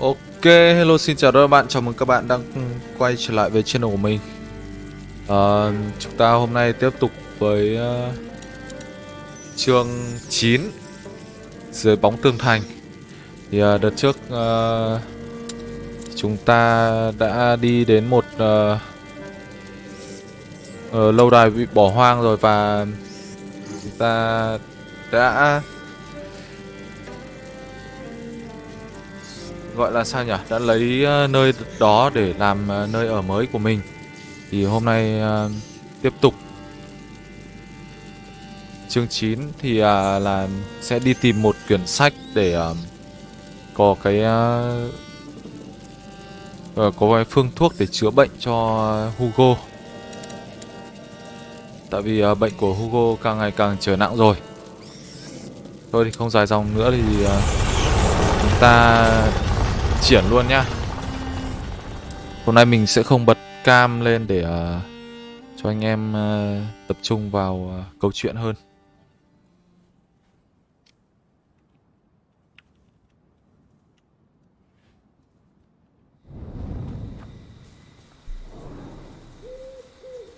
Ok, hello xin chào tất cả các bạn, chào mừng các bạn đang quay trở lại với channel của mình. À, Chúng ta hôm nay tiếp tục với uh, chương 9 Dưới bóng tường thành. Thì uh, đợt trước uh, chúng ta đã đi đến một uh, uh, lâu đài bị bỏ hoang rồi và chúng ta đã gọi là sao nhỉ? Đã lấy ờ, nơi đó để làm ờ, nơi ở mới của mình. Thì hôm nay uh, tiếp tục. Chương 9 thì uh, là sẽ đi tìm một quyển sách để uh, có cái uh, có cái phương thuốc để chữa bệnh cho Hugo. Tại vì uh, bệnh của Hugo càng ngày càng trở nặng rồi. Thôi thì không dài dòng nữa thì uh, chúng ta triển luôn nhá Hôm nay mình sẽ không bật cam lên để uh, cho anh em uh, tập trung vào uh, câu chuyện hơn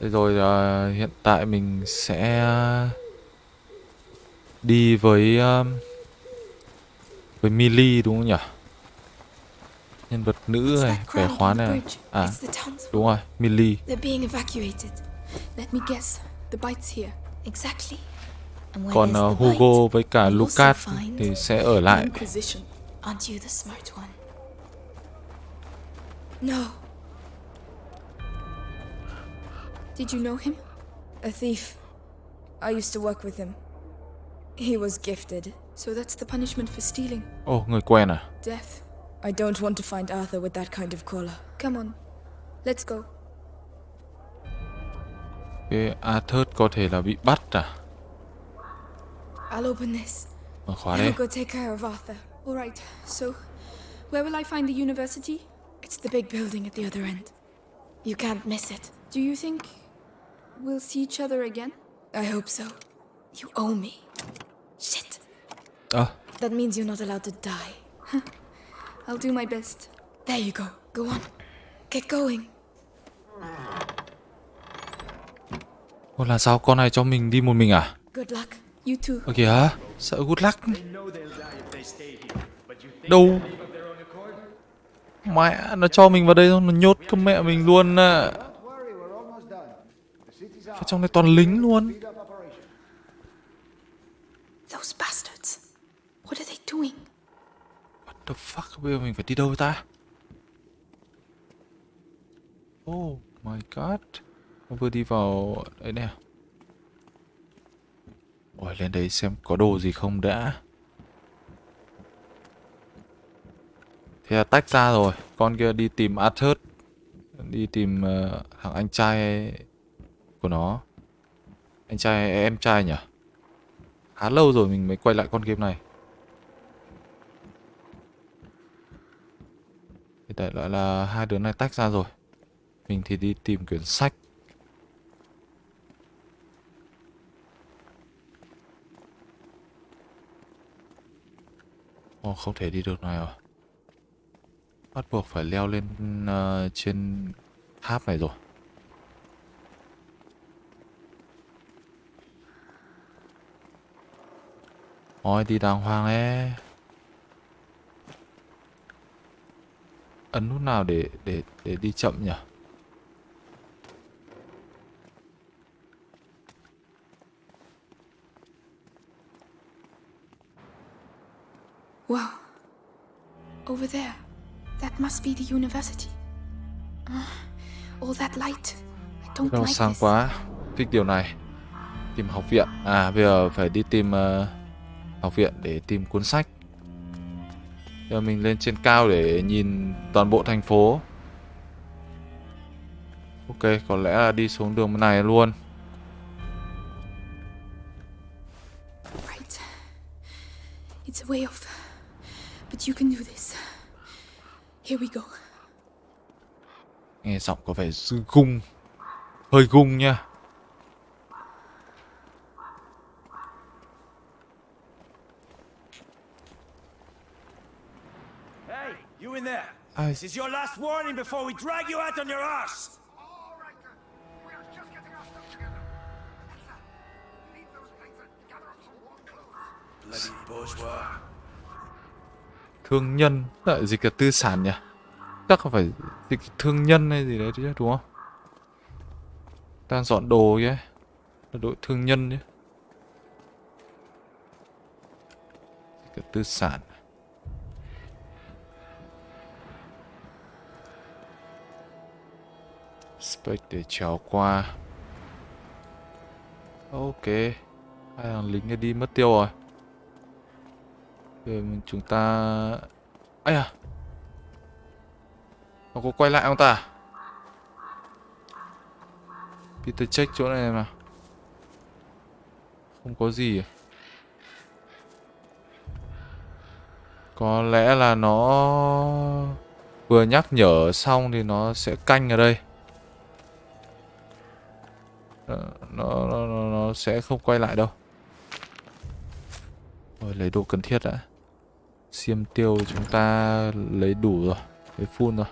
Thế rồi uh, hiện tại mình sẽ đi với uh, với Mili đúng không nhỉ? Nhân vật nữ này vẻ khoán này à đúng rồi Millie còn uh, Hugo với cả Lucas thì sẽ ở lại No. Did you know him? A thief. I used to work with him. He was gifted. So that's the punishment for stealing. Oh, người quen à? Death. I don't want to find Arthur with that kind of collar. Come on, let's go. Cái Arthur có thể là bị bắt à? I'll open this. Mở khóa I'll go take care of Arthur. All right. So, where will I find the university? It's the big building at the other end. You can't miss it. Do you think we'll see each other again? I hope so. You owe me. Shit. À, That means you're not allowed to die. I'll do my best. There you go. Go on. Get going. Ồ, là sao con này cho mình đi một mình à? Good luck. You too. Ơ kìa, sợ good luck. Đâu? Mẹ, nó cho mình vào đây xong nó nhốt cơ mẹ mình luôn à. Ở trong này toàn lính luôn. Those bastards. What are they doing? The fuck, bây giờ mình phải đi đâu ta? Oh my god. Nó vừa đi vào đấy nè. Ôi, lên đấy xem có đồ gì không đã. Thế là tách ra rồi. Con kia đi tìm Arthur. Đi tìm uh, thằng anh trai của nó. Anh trai em trai nhỉ? Khá lâu rồi mình mới quay lại con game này. Thì đại loại là hai đứa này tách ra rồi. Mình thì đi tìm quyển sách. Ồ, không thể đi được này rồi. Bắt buộc phải leo lên uh, trên tháp này rồi. ôi đi đàng hoàng ấy. Ấn nút nào để để để đi chậm nhỉ? Wow. Over there. That must be the university. Uh, all that light. I don't Đâu like sang this. quá. Thích điều này. Tìm học viện. À bây giờ phải đi tìm ờ, học viện để tìm cuốn sách. Giờ mình lên trên cao để nhìn toàn bộ thành phố. Ok, có lẽ là đi xuống đường này luôn. It's a way off. But you can do this. Here we go. Nghe giọng có vẻ gung. Hơi gung nha. Hey, you in there. Ai This is your last warning before we drag you out on your arse. Thương nhân lại dịch là tư sản nhỉ? Chắc là phải dịch thương nhân hay gì đấy chứ đúng không? Đang dọn đồ kia là đội thương nhân chứ là tư sản Spec để trèo qua. Ok, Hai thằng lính này đi mất tiêu rồi. Giờ chúng ta Ây à Nó có quay lại không ta? Peter check chỗ này mà. Không có gì. À? Có lẽ là nó Vừa nhắc nhở xong thì nó sẽ canh ở đây. Ờ, nó, nó, nó, nó sẽ không quay lại đâu. Rồi lấy đồ cần thiết đã. Xiêm tiêu chúng ta lấy đủ rồi Lấy full rồi.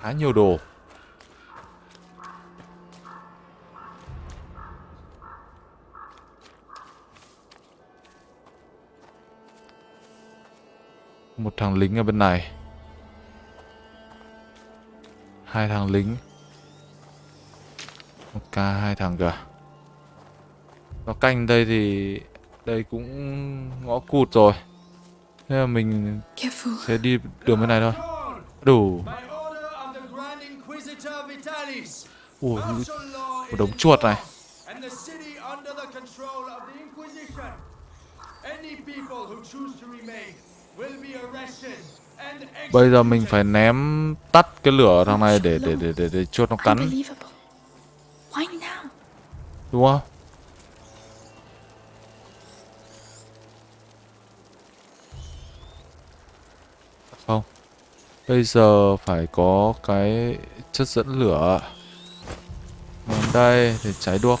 Khá nhiều đồ. Một thằng lính ở bên này. Hai thằng lính. Một ca hai thằng kìa. Nó canh đây thì Đây cũng ngõ cụt rồi. Thế là mình sẽ đi đường bên này thôi. Đủ. Ủa, một đống chuột này. Bây giờ mình phải ném tắt cái lửa thằng này để để để để, để chuột nó cắn? Đúng không? Không. Bây giờ phải có cái chất dẫn lửa. Ném đây, để cháy đuốc.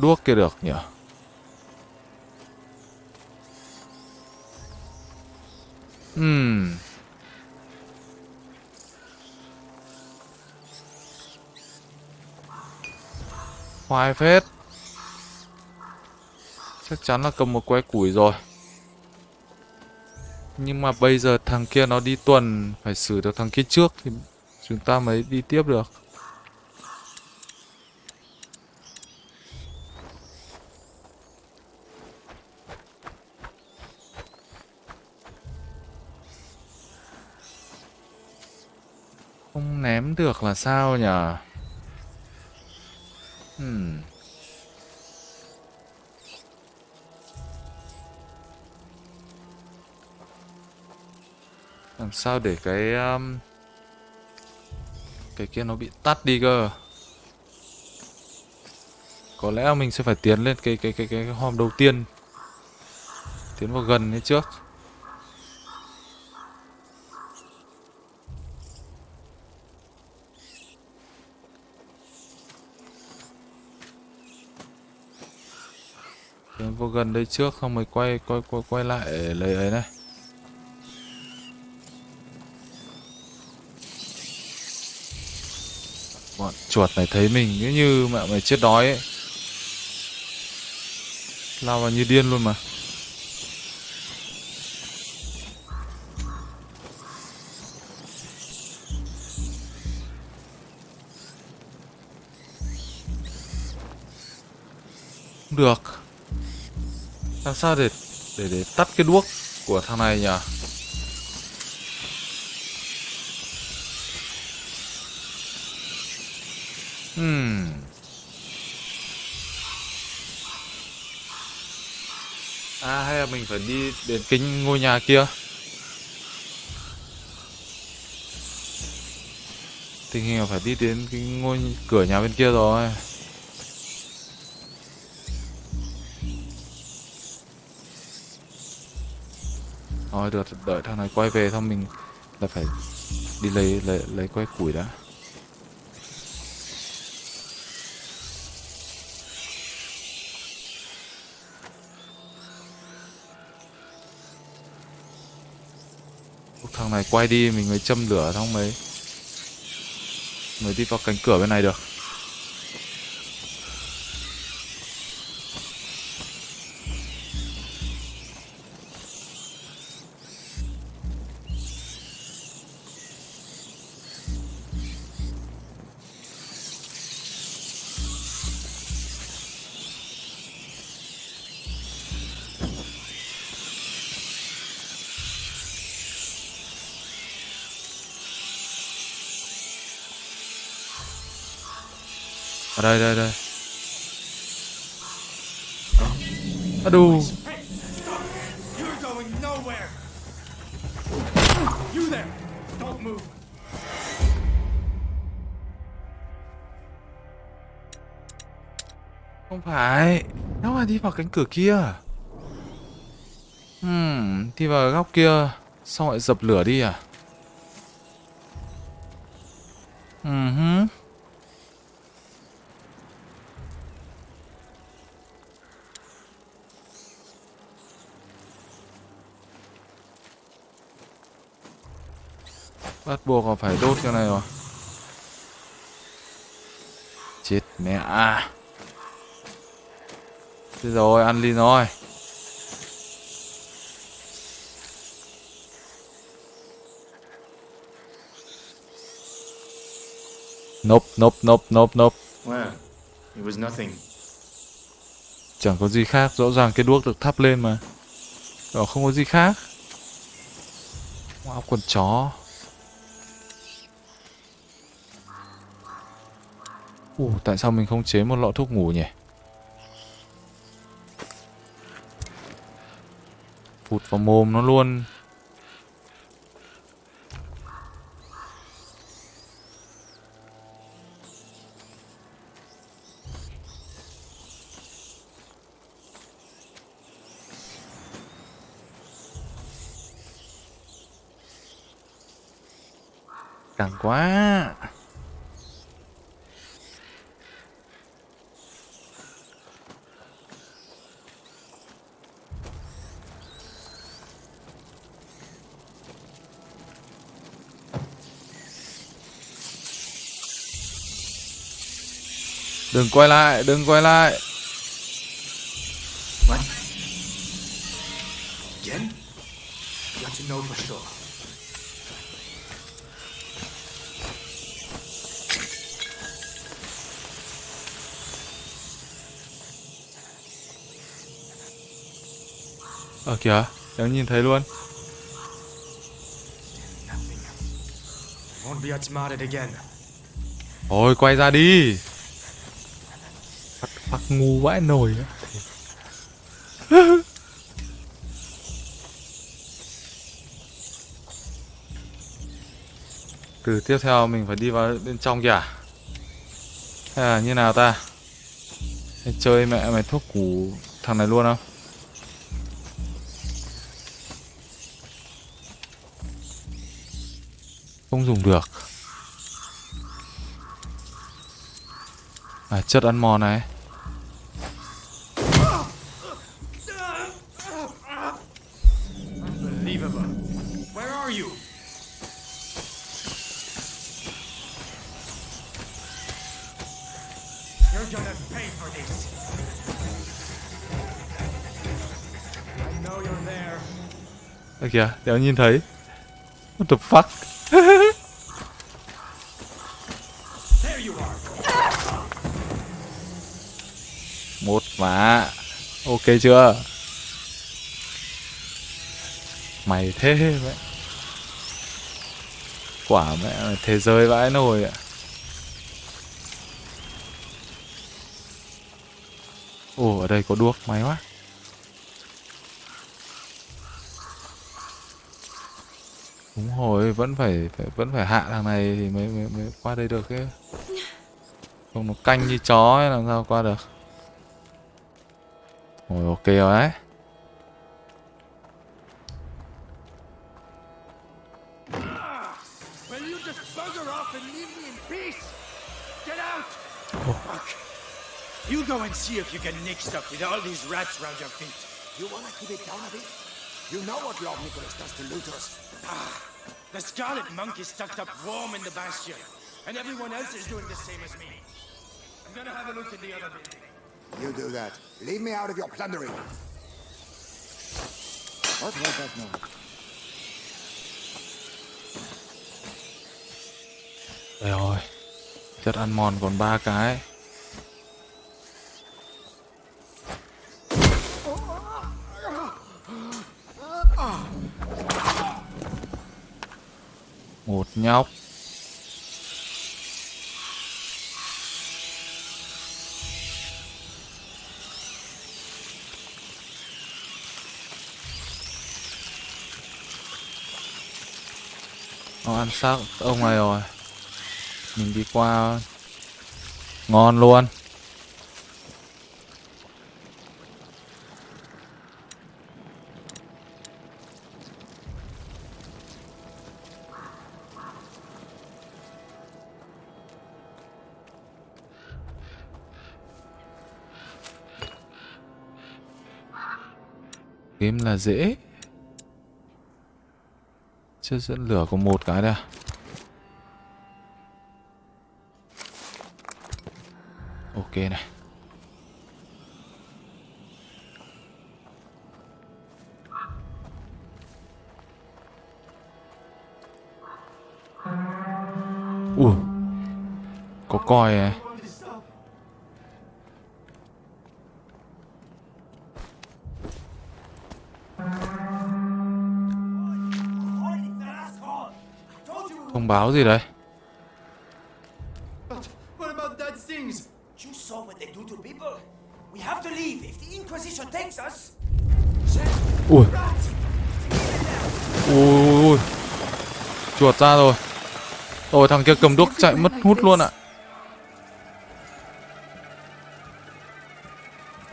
Đuốc kia được nhỉ? Hmm. Khoai phết. Chắc chắn là cầm một que củi rồi. Nhưng mà bây giờ thằng kia nó đi tuần, Phải xử được thằng kia trước Thì chúng ta mới đi tiếp được được là sao nhỉ? Hmm. Làm sao để cái um, cái kia nó bị tắt đi cơ? Có lẽ mình sẽ phải tiến lên cái cái cái cái, cái hòm đầu tiên. Tiến vào gần như trước. Gần đây trước không mới quay quay quay quay lại lấy ấy này. Bọn chuột này thấy mình cứ như mẹ mày chết đói ấy. Lao vào như điên luôn mà. Được. Làm sao để để để tắt cái đuốc của thằng này nhỉ? Hmm. À hay là mình phải đi đến cái ngôi nhà kia Tình hình là phải đi đến cái ngôi cửa nhà bên kia rồi Thôi được, đợi thằng này quay về xong mình là phải đi lấy lấy lấy que củi đã. Thằng này quay đi mình mới châm lửa xong mới mới đi vào cánh cửa bên này được. Đây đây đây. À đù. Không phải. Nó là đi vào cánh cửa kia. Hmm, đi vào góc kia. Xong lại dập lửa đi à? Ừ -huh. Bắt buộc là phải đốt cái này rồi. Chết mẹ à. Thế rồi, ăn đi rồi. Nope, nope, nope, nope, nope. Well, it was nothing. Chẳng có gì khác, rõ ràng cái đuốc được thắp lên mà. Đó không có gì khác. Wow, quần chó. Ủa, tại sao mình không chế một lọ thuốc ngủ nhỉ? Phụt vào mồm nó luôn. Càng quá. Đừng quay lại, đừng quay lại. Ở kìa, đang nhìn thấy luôn. Thôi quay ra đi. Ngu vãi nổi. Từ tiếp theo mình phải đi vào bên trong kìa. Hay là như nào ta? mày chơi mẹ mày thuốc củ thằng này luôn không? Không dùng được. À, chất ăn mòn này. Kìa, đéo nhìn thấy. What the fuck? Một má. Ok chưa? Mày thế vậy Quả mẹ mày thế giới vãi nồi ạ. Ồ, ở đây có đuốc, may quá. Đúng rồi, vẫn phải, phải vẫn phải hạ thằng này thì mới, mới, mới qua đây được ấy. Không nó canh như chó ấy, làm sao qua được. Rồi ok rồi đấy. You go and see if you can nick stuff with all these rats round your feet. You wanna keep it down a bit? You know what Lord Nicholas does to looters. Ah. The Scarlet Monk is tucked up warm in the bastion, and everyone else is doing the same as me. I'm gonna have a look at the other building. You do that. Leave me out of your plundering. What was that noise? Rồi Chất ăn mòn còn ba cái Một nhóc. Nó ăn xác ông này rồi. Mình đi qua ngon luôn. Kiếm là dễ. Chưa dẫn lửa có một cái đây à? ok này. Ui, có coi này the Inquisition takes us. ui. Ui ui chuột ra rồi. Rồi thằng kia cầm đuốc chạy mất hút luôn ạ.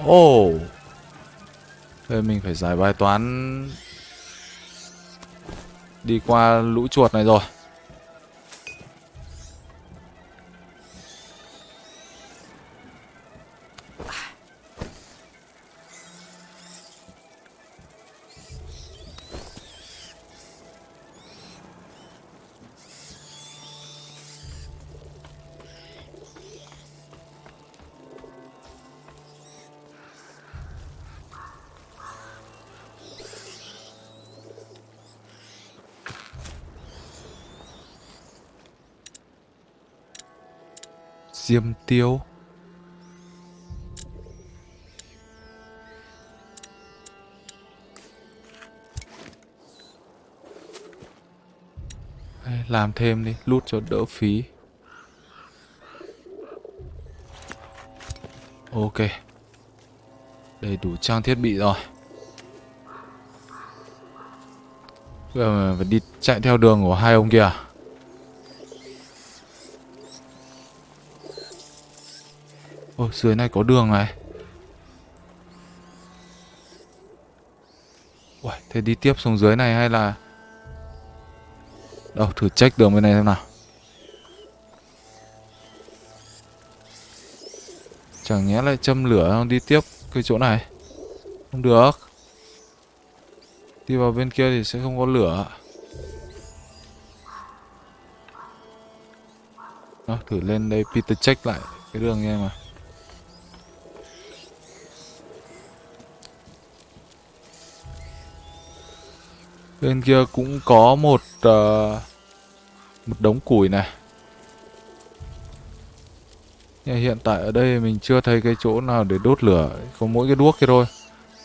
Ồ. Thế mình phải giải bài toán đi qua lũ chuột này rồi diêm tiêu. Đây, làm thêm đi lút cho đỡ phí. Ok. Đầy đủ trang thiết bị rồi. Bây giờ phải đi chạy theo đường của hai ông kia à? Ôi, dưới này có đường này. Uầy, thế đi tiếp xuống dưới này hay là... Đâu, thử check đường bên này xem nào. Chẳng nhẽ lại châm lửa không đi tiếp cái chỗ này. Không được. Đi vào bên kia thì sẽ không có lửa. Đó, thử lên đây Peter check lại cái đường nha mà. Bên kia cũng có một uh, một đống củi này. Nhưng hiện tại ở đây mình chưa thấy cái chỗ nào để đốt lửa, có mỗi cái đuốc kia thôi.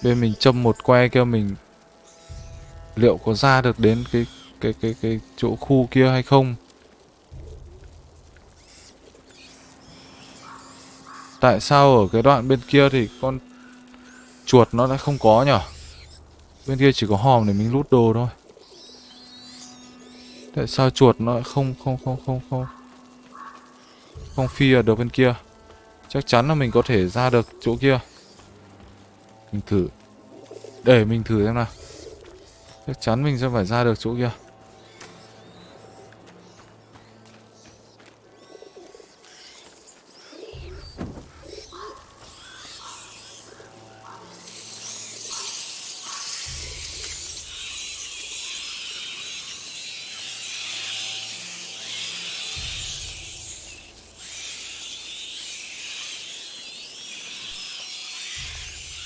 Bên mình châm một que kia mình liệu có ra được đến cái cái cái cái chỗ khu kia hay không? Tại sao ở cái đoạn bên kia thì con chuột nó lại không có nhỉ? Bên kia chỉ có hòm để mình lút đồ thôi. Tại sao chuột nó lại không không không không không? Không phi ở được bên kia. Chắc chắn là mình có thể ra được chỗ kia. Mình thử. Để mình thử xem nào. Chắc chắn mình sẽ phải ra được chỗ kia.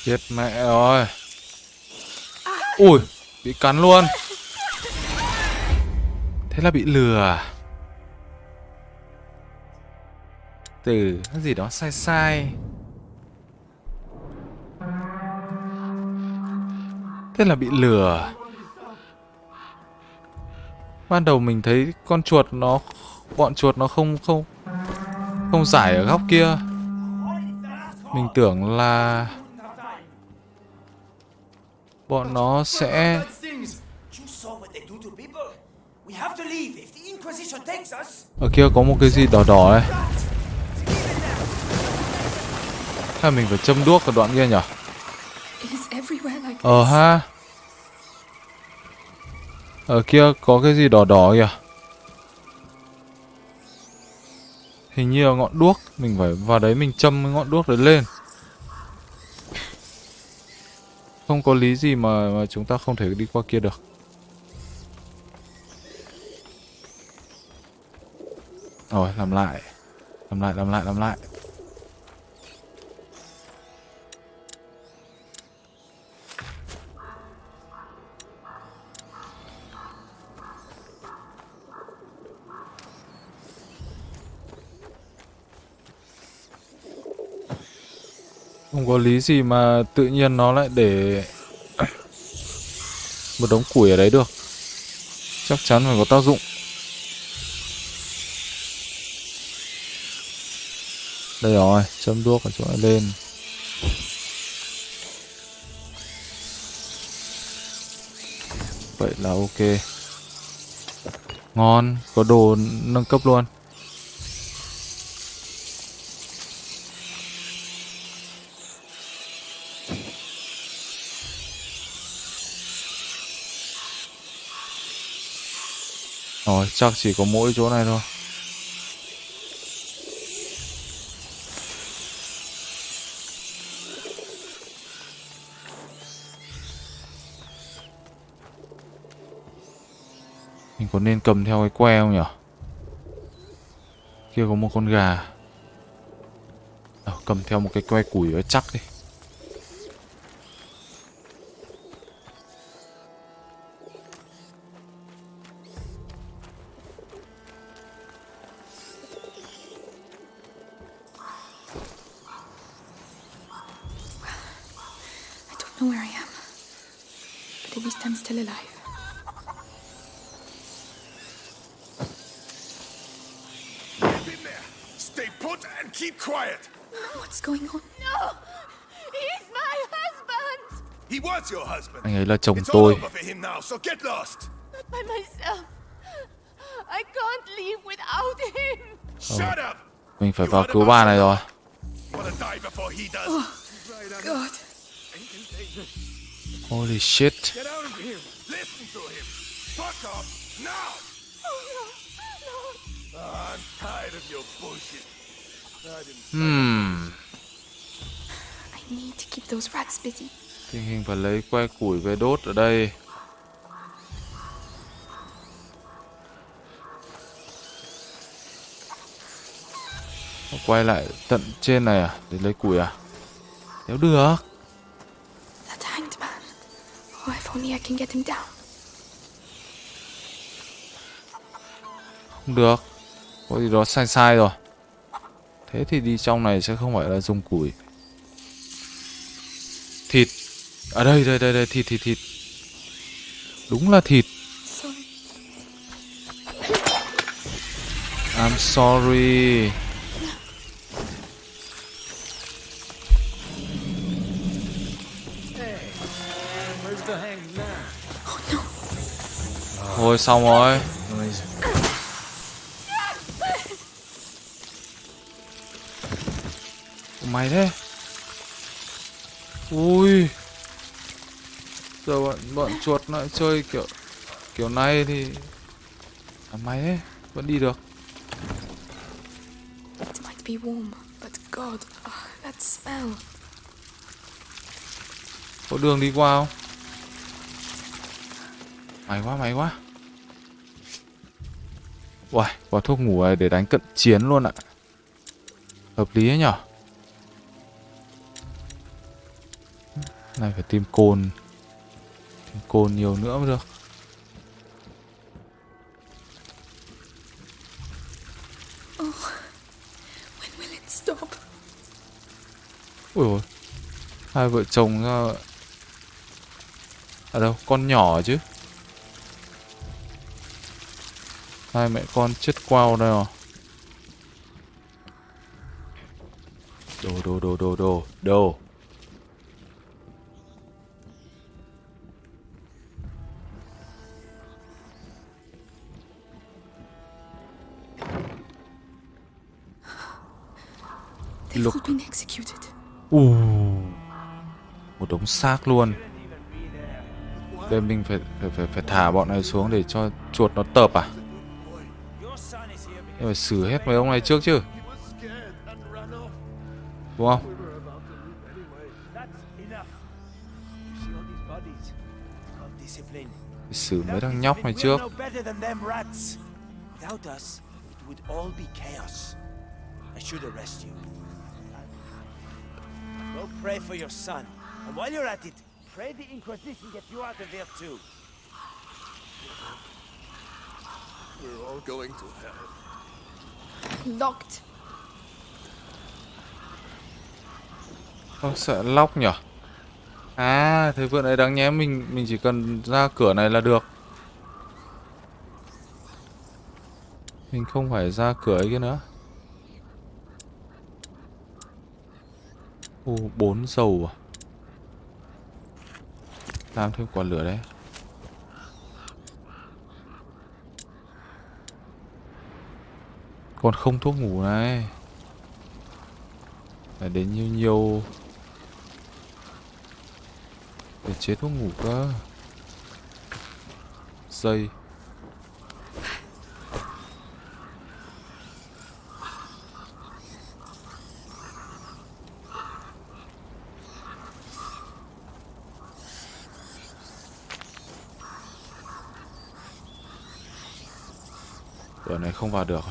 Chết mẹ rồi Ui, Bị cắn luôn. Thế là bị lừa? Từ cái gì đó sai sai. Thế là bị lừa. Ban đầu mình thấy con chuột nó, Bọn chuột nó không không Không giải ở góc kia. Mình tưởng là bọn nó sẽ Ở kia có một cái gì đỏ đỏ ấy. Hay mình phải châm đuốc ở đoạn kia nhỉ? Ờ ha. Ở kia có cái gì đỏ đỏ kìa. Hình như là ngọn đuốc. Mình phải vào đấy mình châm cái ngọn đuốc đấy lên. Không có lý gì mà, mà chúng ta không thể đi qua kia được. Rồi làm lại. Làm lại làm lại làm lại. Không có lý gì mà tự nhiên nó lại để một đống củi ở đấy được. Chắc chắn phải có tác dụng. Đây rồi, châm đuốc ở chỗ này lên. Vậy là ok. Ngon, có đồ nâng cấp luôn. Rồi, chắc chỉ có mỗi chỗ này thôi. Mình có nên cầm theo cái que không nhỉ? Kia có một con gà. à, cầm theo một cái que củi ở chắc đi. Leave without him. Shut up. Mình phải vào cứu bà này rồi. Wanna die before he does. God. Holy shit. Get out of here. Listen to him. Fuck off now. I'm tired of your bullshit. Hmm. I need to keep those rats busy. Tình hình phải lấy que củi về đốt ở đây. Quay lại tận trên này à? Để lấy củi à? Nếu được. Không được. Có gì đó sai sai rồi. Thế thì đi trong này sẽ không phải là dùng củi. Thịt. Ở đây, đây, đây, đây, thịt, thịt, thịt. Đúng là thịt. I'm sorry. Thôi xong rồi. Mày thế? Ui. Giờ bọn bọn chuột lại chơi kiểu kiểu này thì à, mày thế vẫn đi được. It might be warm, but God, oh, that smell. Có đường đi qua không? Mày quá mày quá. Uầy, có thuốc ngủ này để đánh cận chiến luôn ạ. Hợp lý ấy nhở? Này phải tìm cồn cồn nhiều nữa mới được. Stop? Ui ôi Hai vợ chồng ra Ở đâu? Con nhỏ chứ? Hai mẹ con chết quao đây rồi Đồ đồ đồ đồ đồ Đồ Executed. Ù Một đống xác luôn Đây mình phải, phải phải phải thả bọn này xuống để cho chuột nó tập à Nhưng phải xử hết mấy ông này trước chứ Đúng không? that's enough. You see all these bodies? It's called discipline. Phải xử mấy thằng nhóc này trước. Without us, it would all be chaos. I should arrest you. Pray for your son. And while you're at it, pray the Inquisition gets you out of there too. We're all going to hell. Locked. Không sợ lóc nhở À thế vừa nãy đáng nhẽ mình mình chỉ cần ra cửa này là được Mình không phải ra cửa ấy kia nữa u bốn dầu à? Làm thêm quả lửa đấy. Còn không thuốc ngủ này. Phải đến nhiều nhiều. Để chế thuốc ngủ cơ. Dây Cửa này không vào được?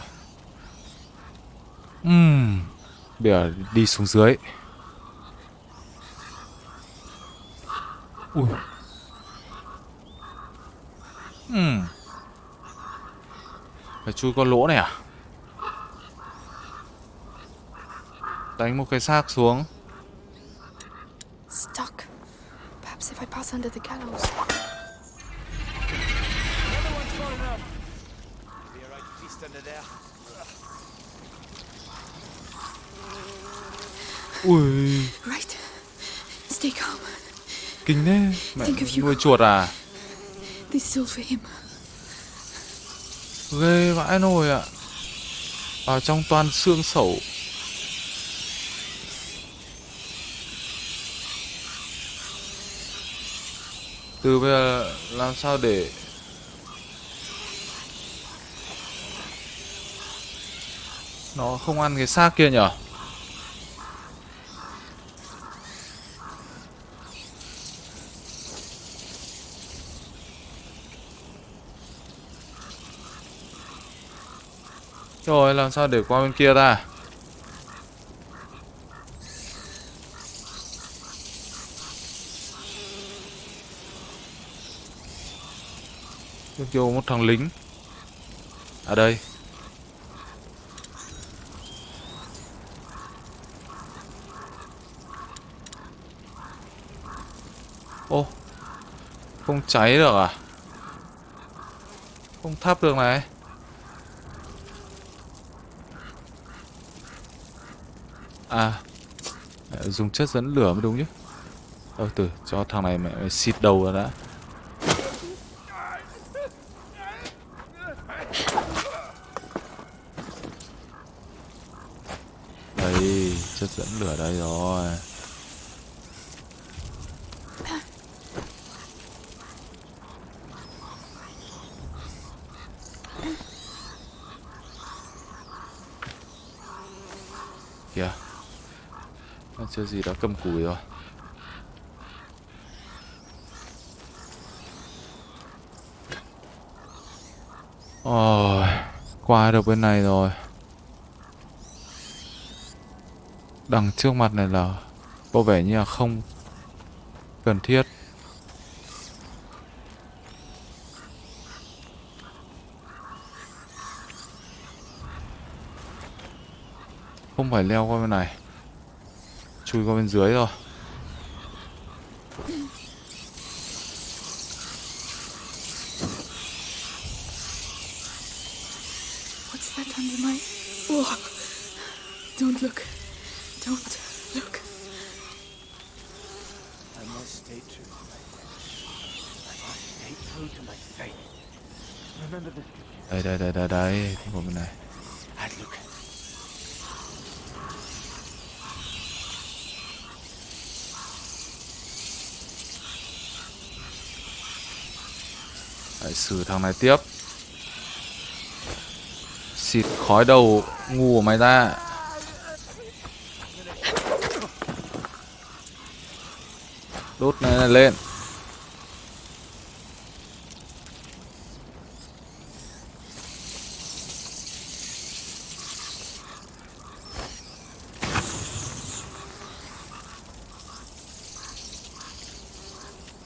Ừm. Bây giờ đi xuống dưới. Ui. Ừm. Phải chui qua lỗ này à? Đánh một cái xác xuống Stuck. Perhaps if I pass under the gallows. Another one's fallen off. Be a right feast under there. Ui. Right. Stay calm. Kinh thế. Mẹ nuôi chuột à? This is all for him. Ghê vãi nồi ạ. Vào trong toàn xương sẩu. Từ bây giờ làm sao để Nó không ăn cái xác kia nhở Rồi, làm sao để qua bên kia ta? Bên vô một thằng lính. À đây. Ô, Không cháy được à? Không thắp được này. À Dùng chất dẫn lửa mới đúng chứ Ờ từ, cho thằng này mẹ mày xịt đầu rồi đã. Đây, Chất dẫn lửa đây rồi Kìa Nó chưa gì đã cầm cùi rồi. Ôi, Qua được bên này rồi. Đằng trước mặt này là Có vẻ như là không cần thiết. Không phải leo qua bên này chui qua bên dưới rồi What's that under my. Whoa! Don't look. Don't look. I must stay true to my faith. I must stay true to my faith. Remember this. đây đây đây đây đây thì qua bên này I'd look. Lại xử thằng này tiếp. Xịt khói đầu ngu của mày ra. Đốt này, này lên.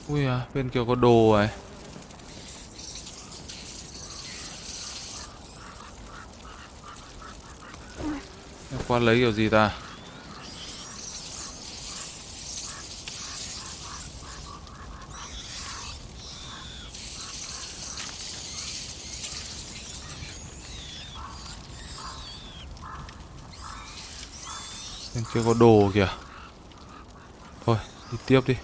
Ui à, bên kia có đồ rồi. Lấy kiểu gì ta Bên kia có đồ kìa Thôi đi tiếp đi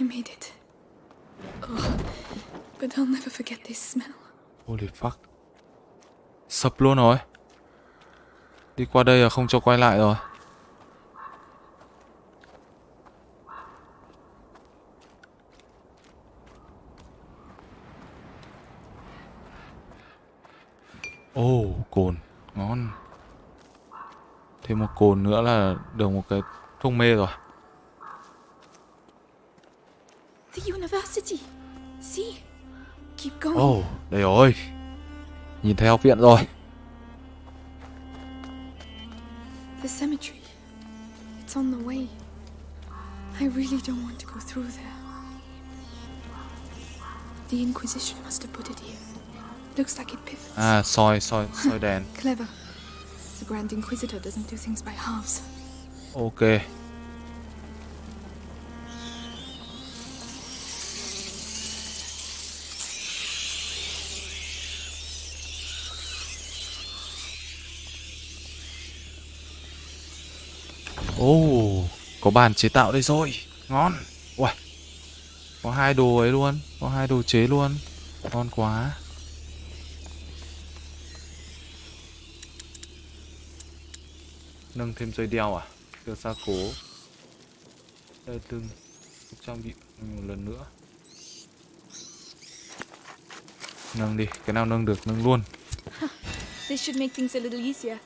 I made it. Oh, but I'll never forget this smell. Holy fuck Sập luôn rồi Đi qua đây là không cho quay lại rồi Ồ, cồn Ngon Thêm một cồn nữa là được một cái thuốc mê rồi The university. See? Keep going. Ồ, đây rồi Nhìn thấy học viện rồi The cemetery. It's on the way. I really don't want to go through there. The Inquisition must have put it here. Looks like it pivots. À, soi, soi, soi đèn Clever. The Grand Inquisitor doesn't do things by halves. Ok có bàn chế tạo đây rồi. Ngon. Uầy Có hai đồ ấy luôn Có hai đồ chế luôn. Ngon quá. Nâng thêm dây đeo à? Đưa xa cố. Đây lưng Trang bị một lần nữa. Nâng đi Cái nào nâng được nâng luôn. This should make things a little easier.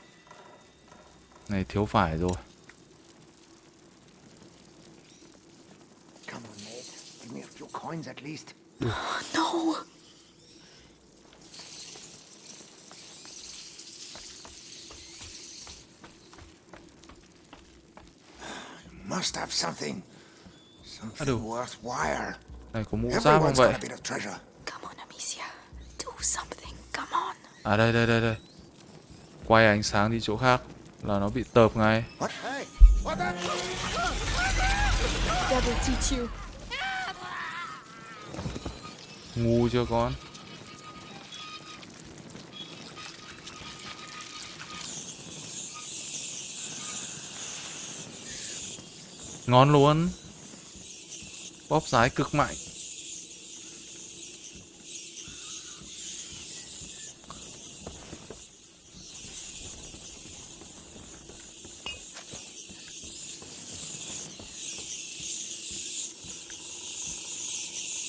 Này thiếu phải rồi Come on, mate. Give me a few coins at least. No! Must have something. Something Aduh. worthwhile. Này có mũ giáp không Everyone's vậy got a bit of treasure. Come on, Amicia. Do something. Come on. À đây đây đây đây Quay ánh sáng đi chỗ khác Là nó bị tợp ngay What? Hey, what the? That will teach you. Ngu chưa con? Ngon luôn. Bóp rái cực mạnh.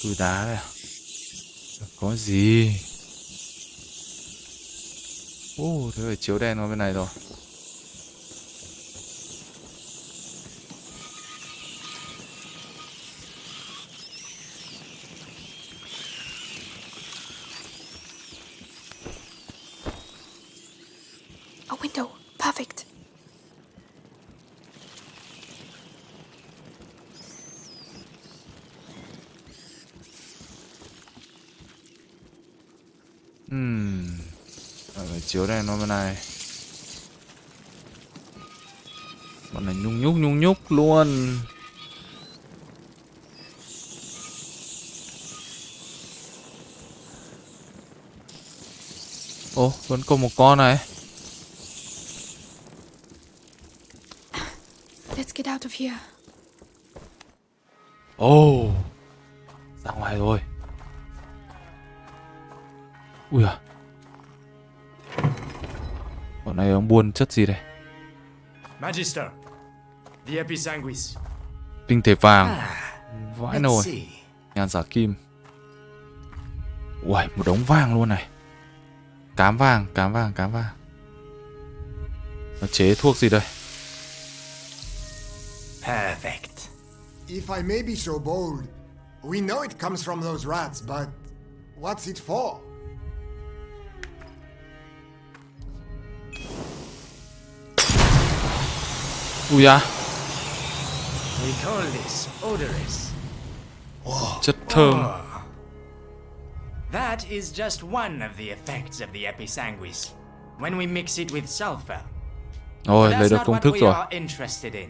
Từ đá đây à? Có gì? Ô, thế phải chiếu đèn qua bên này rồi A window. Perfect. chiếu này nó bên này bọn này nhung nhúc nhung nhúc luôn Ồ, vẫn còn một con này. Let's get out of here. Ồ, buôn chất gì đây? Magister, the Episanguis. Tinh thể vàng. Vãi Let's nồi. Nhàn giả kim. Uầy, một đống vàng luôn này. Cám vàng, cám vàng, cám vàng. Nó chế thuốc gì đây? Perfect. If I may be so bold, we know it comes from those rats, but what's it for? Ui à, We call this odorous. chất thơm. That is just one of the effects of the Episanguis. When we mix it with sulfur. Rồi, That's lấy được not công what thức we rồi. are interested in.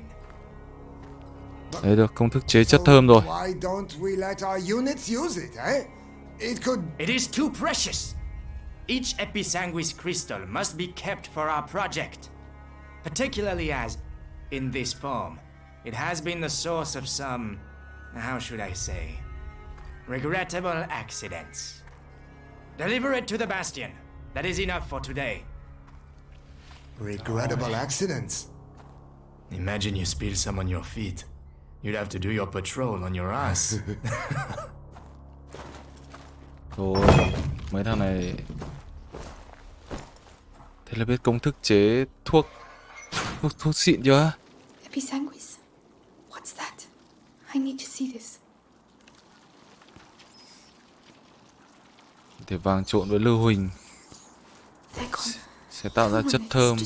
Lấy được công thức chế chất thơm rồi. Why don't we let our units use it, eh? It could It is too precious. Each Episanguis crystal must be kept for our project. Particularly as, in this form, it has been the source of some, how should I say, regrettable accidents. Deliver it to the Bastion. That is enough for today. regrettable accidents. Imagine you spill some on your feet. You'd have to do your patrol on your ass. Rồi, mấy thằng này... Thế là biết công thức chế thuốc... Thuốc, thuốc xịn chưa? Episanguis? What's that? I need to see this. Để vàng trộn với lưu huỳnh sẽ tạo ra chất thơm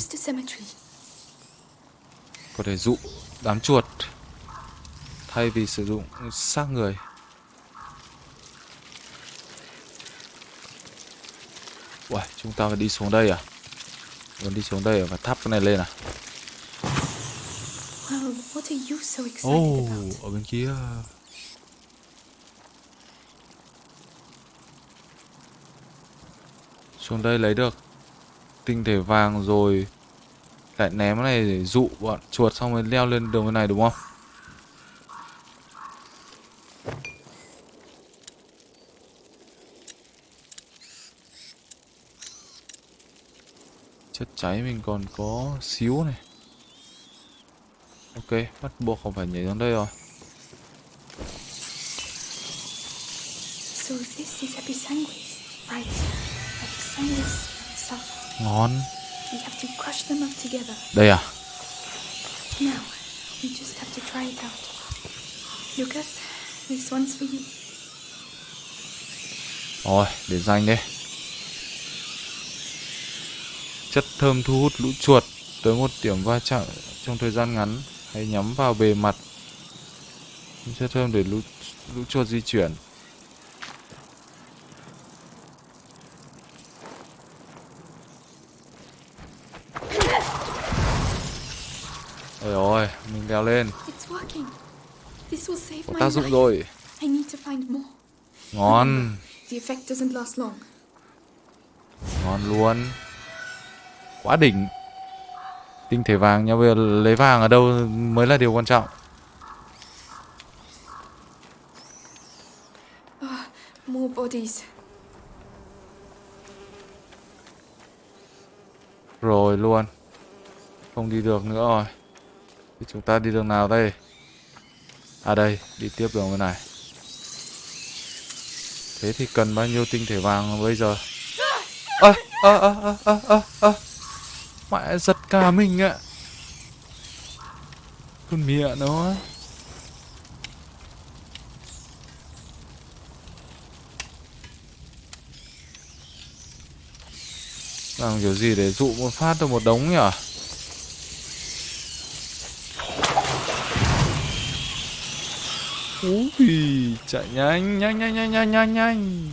có thể dụ đám chuột thay vì sử dụng xác người. Uầy, chúng ta phải đi xuống đây à? Muốn đi xuống đây à? Và thắp cái này lên à? Well, what are you so excited Ồ, about? ở bên kia. Xuống đây lấy được tinh thể vàng rồi lại ném cái này để dụ bọn chuột xong rồi leo lên đường bên này đúng không? Chất cháy mình còn có xíu này. Ok, bắt buộc không phải nhảy xuống đây rồi. Ngon. Đây à? Now, we just have to try it out. Lucas, this one's for you. Rồi, để dành đây. Chất thơm thu hút lũ chuột tới một điểm va chạm trong thời gian ngắn. Hãy nhắm vào bề mặt. Chất thơm để lũ, lũ chuột di chuyển. Ôi ôi, mình leo lên. Có tác dụng rồi. Ngon, ngon luôn. Quá đỉnh. Tinh thể vàng nha, bây giờ lấy vàng ở đâu mới là điều quan trọng. More bodies. Rồi luôn. Không đi được nữa rồi. Thì chúng ta đi đường nào đây? À đây, đi tiếp đường bên này. Thế thì cần bao nhiêu tinh thể vàng bây giờ? Ơ, ơ, ơ, ơ, ơ, ơ. Mẹ giật cả mình ạ. Con mẹ nó. Làm kiểu gì để dụ một phát được một đống nhỉ? Ui, chạy nhanh, nhanh, nhanh, nhanh, nhanh, nhanh, nhanh.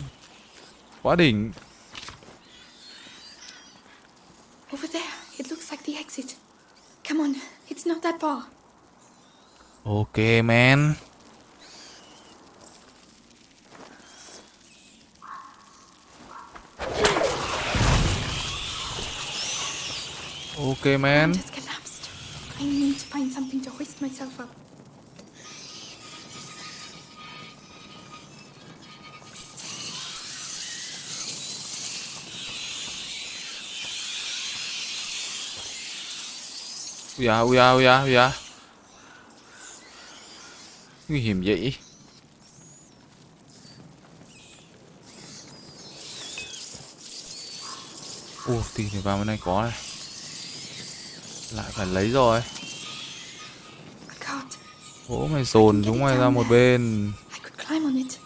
Quá đỉnh. It's not that. Ok man. Ok man. Just collapsed. I need to find something to hoist myself up. Ui da, ui da, ui da, ui da. Nguy hiểm vậy. Ồ, tiền thì vào bên này có này. Lại phải lấy rồi. A cart. Gỗ mày dồn chúng mày ra một bên. I could climb on it.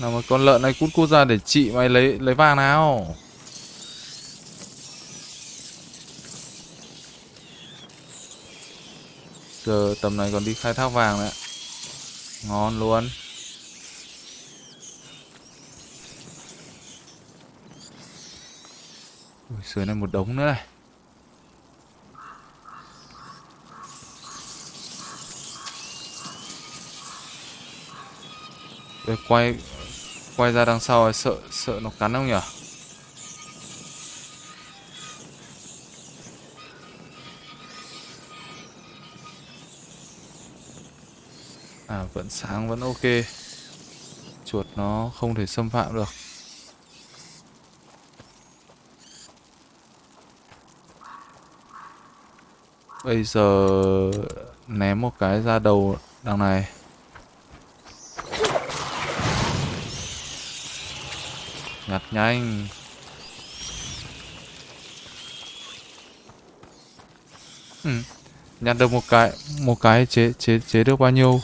Nào mà con lợn này cút cút ra để chị mày lấy lấy vàng nào. Giờ tầm này còn đi khai thác vàng nữa. Ngon luôn. Ui, dưới này một đống nữa này. Để quay quay ra đằng sau sợ sợ nó cắn không nhỉ? À vẫn sáng, vẫn ok. Chuột nó không thể xâm phạm được. Bây giờ ném một cái ra đầu đằng này. Nhặt nhanh. Ừ. Nhặt được một cái một cái chế chế chế được bao nhiêu?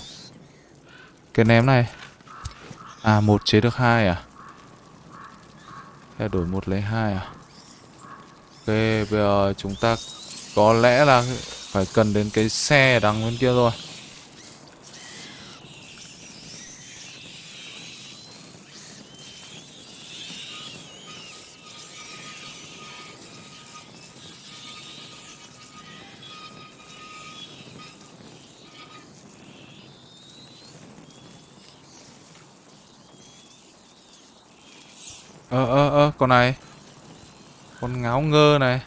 Cái ném này. À một chế được hai à? Thay đổi một lấy hai à? Ok, bây giờ chúng ta có lẽ là phải cần đến cái xe đằng bên kia rồi. Con này. Con ngáo ngơ này.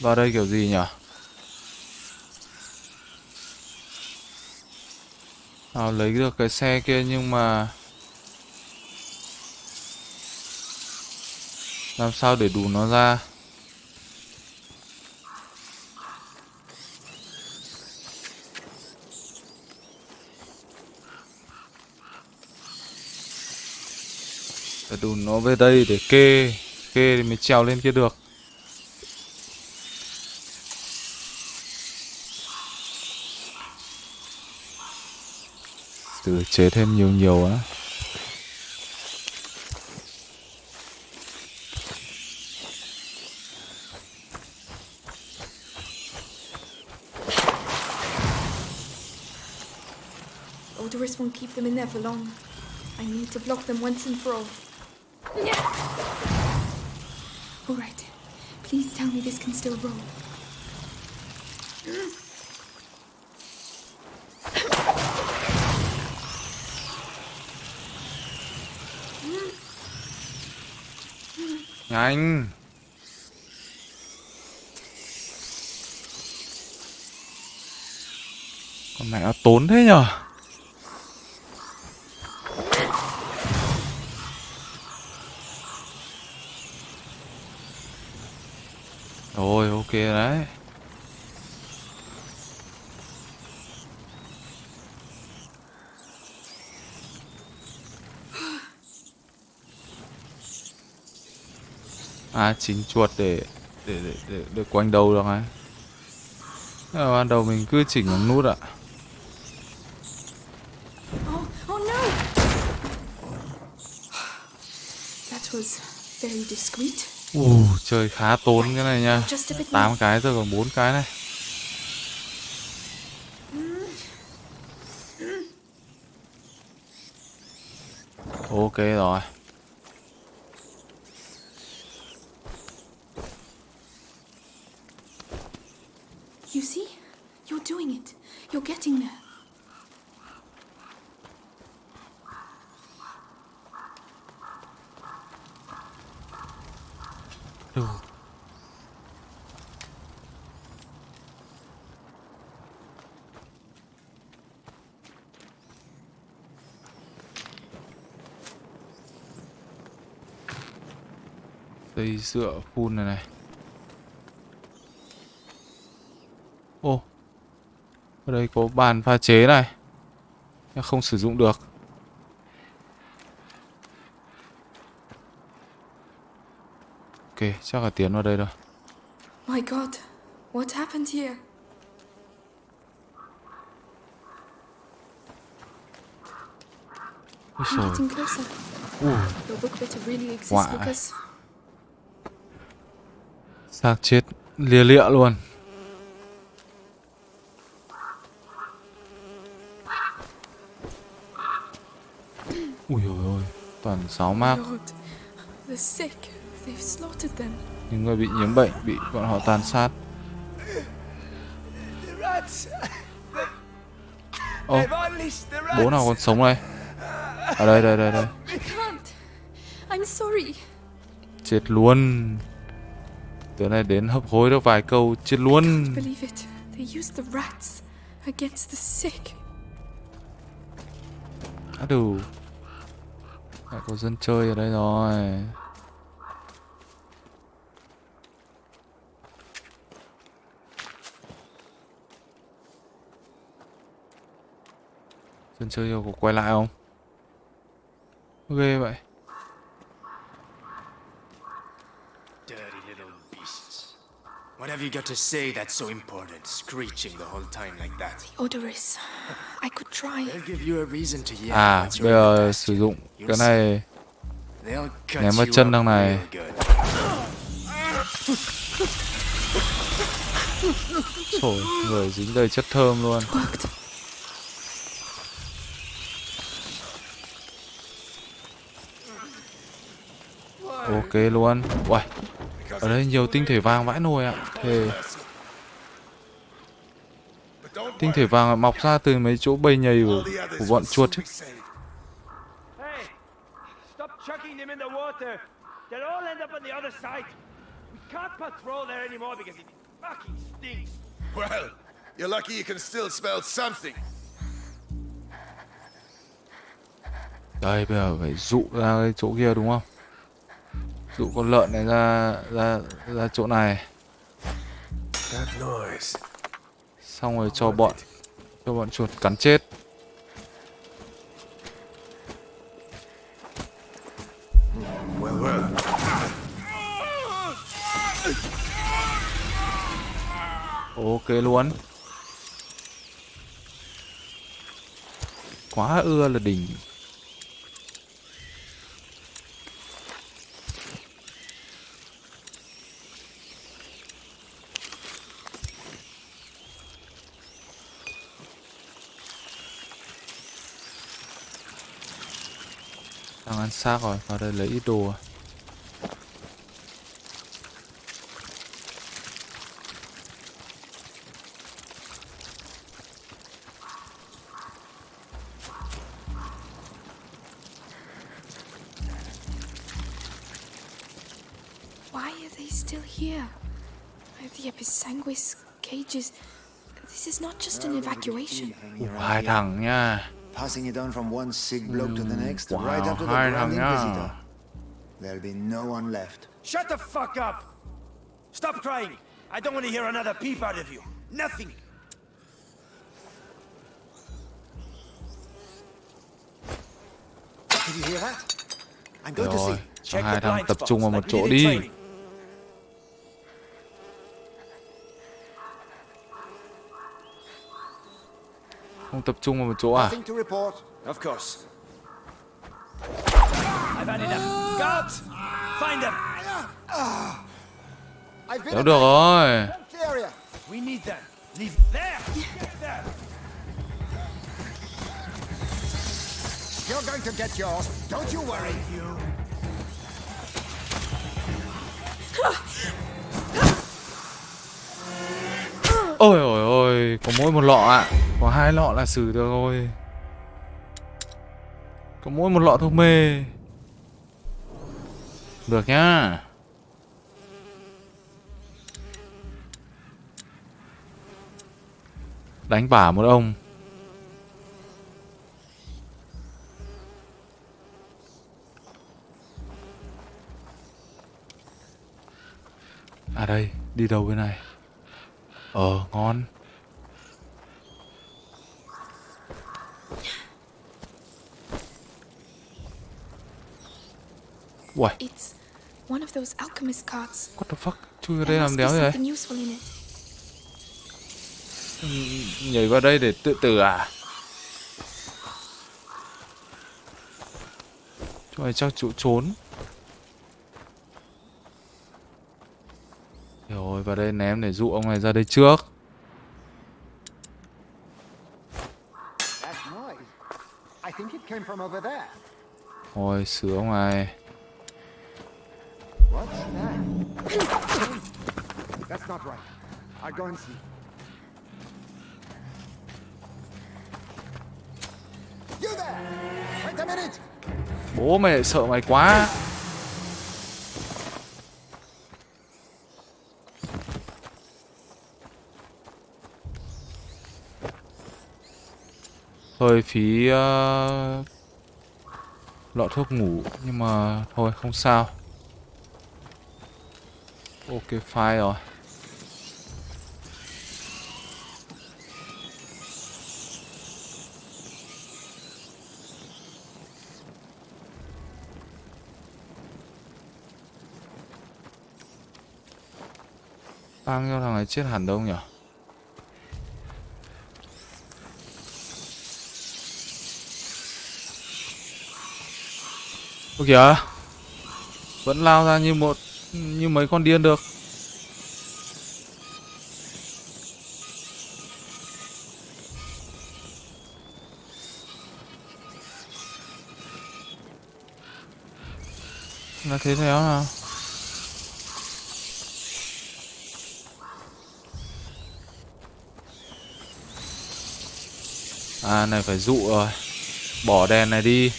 Vào đây kiểu gì nhỉ? Nào lấy được cái xe kia nhưng mà Làm sao để đủ nó ra? Phải đủ nó về đây để kê Kê thì mới trèo lên kia được. Từ chế thêm nhiều nhiều á. Keep them in there for long. I need to block them once and for all. All right. Please tell me this can still roll. Nhanh Con này nó tốn thế nhở kia đấy. À chính chuột để để để để, để quanh đầu được ấy ban đầu mình cứ chỉnh bằng nút ạ. Oh, oh That was very discreet. Ui, chơi khá tốn cái này nha. 8 cái rồi còn 4 cái này. Ok rồi. You see? You're doing it. You're getting there. Đủ. Dây dựa phun này này. Ô. Ở đây có bàn pha chế này. Không sử dụng được. Ok, chắc là tiến vào đây rồi. My god, what happened here? Ôi trời. Ui, Your book better really exist Wow. because xác chết lia lịa luôn. Ui ôi ôi, toàn sáu mác. Những người bị nhiễm bệnh bị bọn họ tàn sát. Ô, rats! bố nào còn sống đây? Ở đây, đây, đây, đây. Sorry. Chết luôn. Tối nay đến hấp hối được vài câu, chết luôn. Á đủ. Lại có dân chơi ở đây rồi. Dân chơi yêu có quay lại không? Ghê vậy. What have you got to say that's so important, screeching the whole time like that? Odoris. I could try. They'll give you a reason to yell. À, bây giờ sử dụng cái này They'll cut ném vào you chân thằng này. Trời, người dính đầy chất thơm luôn. Ok luôn. Uầy, ở đây nhiều tinh thể vàng vãi nồi ạ. Thề. Tinh thể vàng mọc ra từ mấy chỗ bầy nhầy của, của bọn chuột chứ. Hey, stop chucking them in the water. They'll all end up on the other side. We can't patrol there anymore because it fucking stinks. Well, you're lucky you can still smell something. Đây bây giờ phải dụ ra cái chỗ kia đúng không? Dụ con lợn này ra ra ra chỗ này, xong rồi cho bọn cho bọn chuột cắn chết. Ok luôn. Quá ưa là đỉnh. Đang ăn xác rồi, vào đây lấy ít đồ. Why are they still here? The Episanguis cages. This is not just an evacuation. Hai thằng nha. Passing it on from one sick bloke to the mm, next, wow, right up to the hai Grand. Inquisitor. There'll be no one left. Shut the fuck up! Stop crying! I don't want to hear another peep out of you. Nothing! Did you hear that? I'm going to see. Check the blind tập spots, trung vào like một we chỗ did in đi. training. Không tập trung vào một chỗ à? Kéo được rồi. You're going to get yours. Don't you worry. Ôi ôi ôi có mỗi một lọ ạ. Có hai lọ là xử được rồi. Có mỗi một lọ thuốc mê. Được nhá. Đánh bả một ông. À đây, Đi đâu bên này? Ờ ngon. Uầy. It's one of those alchemist carts. What the fuck? Chui vào đây làm đéo gì vậy it. Nhảy vào đây để tự tử à? Chỗ này chắc chỗ trốn? Rồi vào đây ném để dụ ông này ra đây trước. That noise. I That's not right. I'll go and see. Bố mày sợ mày quá Hơi phí uh, lọ thuốc ngủ nhưng mà thôi không sao. Ok file rồi. Ai chết hẳn đâu nhỉ? Ôi kìa, Vẫn lao ra như một, Như mấy con điên được Là thế thế nào À này phải dụ rồi. Bỏ đèn này đi.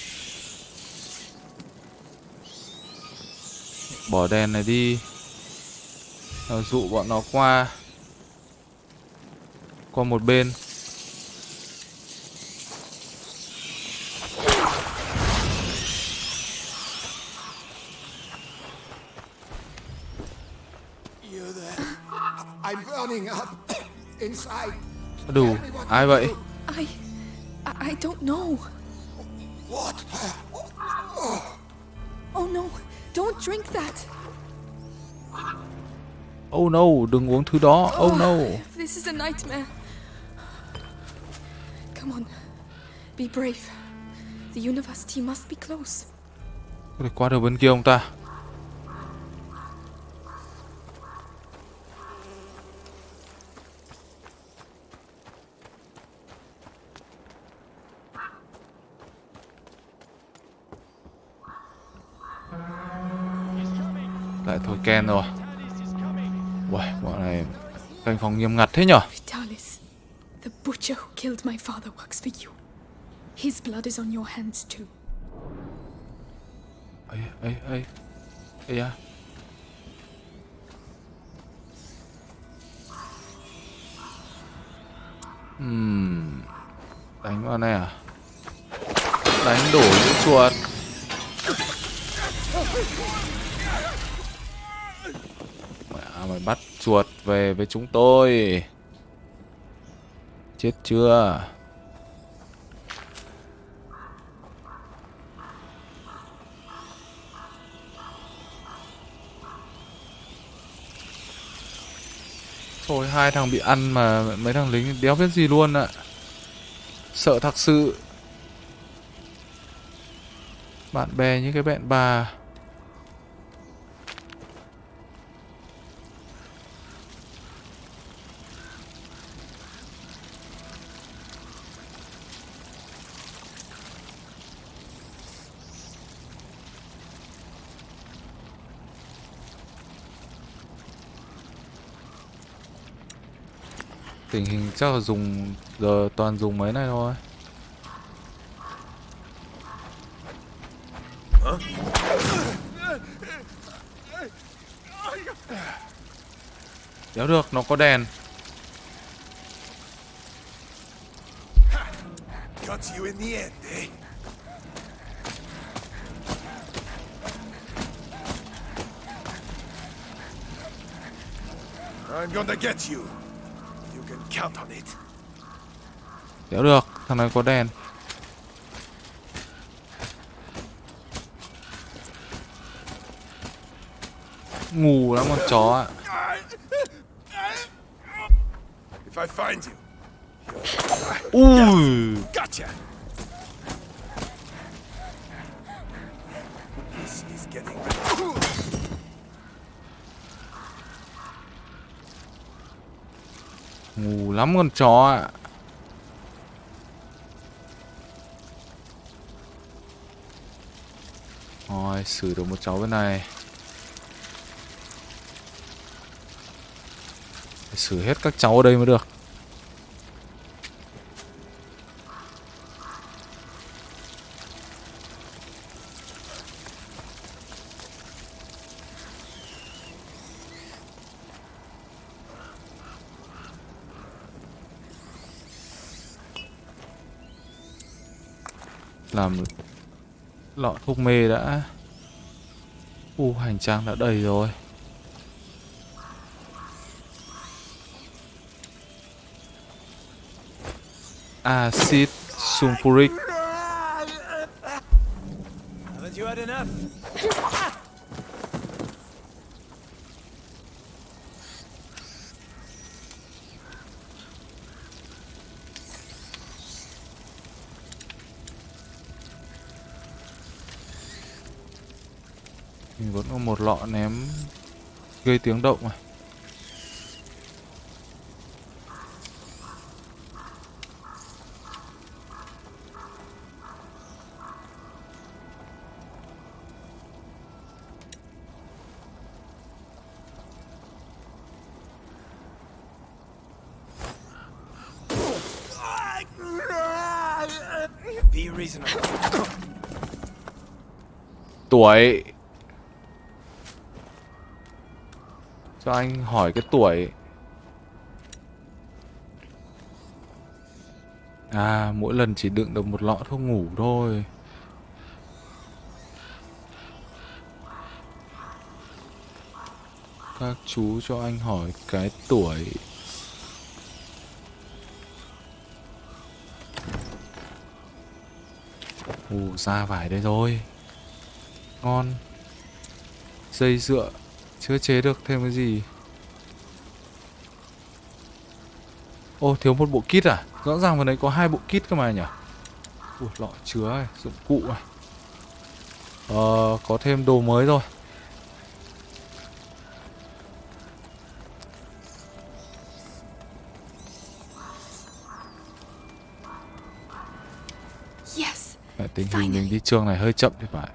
Bỏ đèn này đi. Rồi dụ bọn nó qua. Qua một bên. Đủ? Ai vậy no Đừng uống thứ đó Oh no This is a nightmare. Come on, be brave. The university must be close. Có thể qua được bên kia không ta Lại thôi Ken rồi canh phòng nghiêm ngặt thế nhở? Vitalis, the butcher who killed my father works for you. His blood is on your hands too. ấy ấy ấy ấy à Ừm, đánh vào này à? Đánh đổ những chuột. Mẹ mày bắt chuột về với chúng tôi. Chết chưa? Thôi, hai thằng bị ăn mà mấy thằng lính đéo biết gì luôn ạ. Sợ thật sự. Bạn bè như cái bẹn bà. Tình hình chắc là dùng giờ toàn dùng mấy này thôi. Đéo được, nó có đèn. Eh? I'm gonna get you. Đéo được, thằng này có đèn. Ngủ lắm con chó ạ. If I find you, Ui, gotcha. This is getting. ngủ lắm con chó ạ. Rồi, xử được một cháu bên này. Phải xử hết các cháu ở đây mới được. Thuốc mê đã u hành trang đã đầy rồi. Acid sulfuric Haven't you had enough? mình vẫn có một lọ ném gây tiếng động reasonable. tuổi cho anh hỏi cái tuổi. À mỗi lần chỉ đựng được một lọ thuốc ngủ thôi. Các chú cho anh hỏi cái tuổi. Ù ra vải đây rồi. Ngon. Dây dựa chưa chế được thêm cái gì? Ô thiếu một bộ kit à? Rõ ràng vào đấy có hai bộ kit cơ mà nhỉ? Ui lọ chứa này dụng cụ này ờ có thêm đồ mới rồi. Yes. Mẹ tình hình mình đi trường này hơi chậm thì phải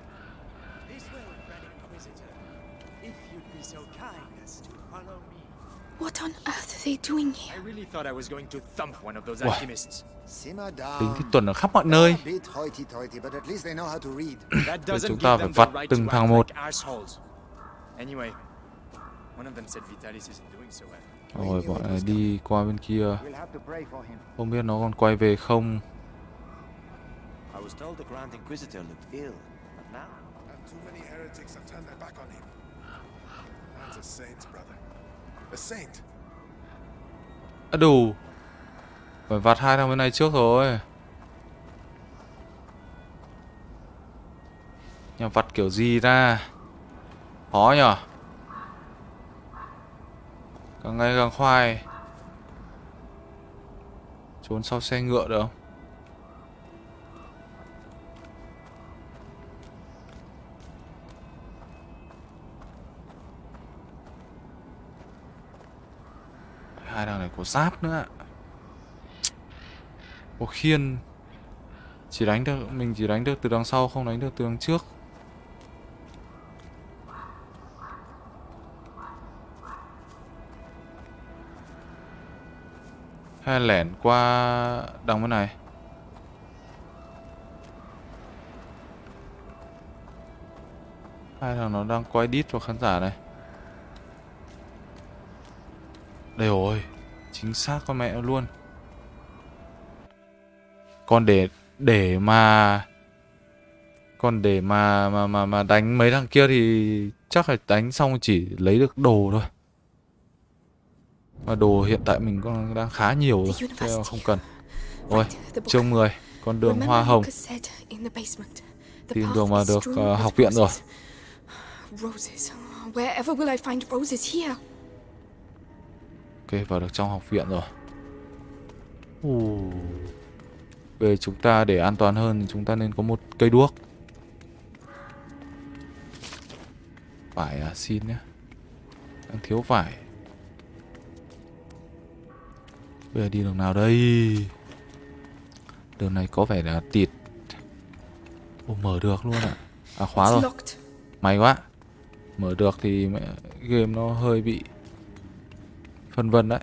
Wow. tính thì tuần ở khắp mọi nơi A bit hoity-toity, but at least they know how to read. That Vậy doesn't chúng ta phải vặt từng thằng một. like assholes. Anyway, one of them said Vitalis isn't doing so well. rồi bọn này đi qua bên kia We'll have to pray for him. không biết nó còn quay về không I was told the Grand Inquisitor looked ill, but now And too many heretics have turned their back on him. Man's a saint, brother. A saint đủ. Phải vặt hai thằng bên này trước rồi. Nhà vặt kiểu gì ra khó nhở? Càng ngày càng khoai. Trốn sau xe ngựa được không? Hai thằng này có giáp nữa có khiên. Chỉ đánh được, mình chỉ đánh được từ đằng sau, không đánh được từ đằng trước. Hay lẻn qua đằng bên này. Hai thằng nó đang quay đít vào khán giả này. Đây rồi Chính xác con mẹ luôn Còn để Để mà Còn để mà mà mà mà đánh mấy thằng kia thì chắc là đánh xong chỉ lấy được đồ thôi. Mà đồ hiện tại mình còn đang khá nhiều rồi, thế không cần. Rồi, chương 10, con đường hoa hồng. Tìm đường mà được uh, học viện rồi. Roses. Wherever will I find roses here? Ok, vào được trong học viện rồi. Uh. Về chúng ta để an toàn hơn thì chúng ta nên có một cây đuốc. Vải à, xin nhé. Đang thiếu vải. Bây giờ đi đường nào đây? Đường này có vẻ là tịt. Ồ, mở được luôn ạ. À. à, khóa rồi. May quá. Mở được thì mẹ game nó hơi bị phân vân đấy.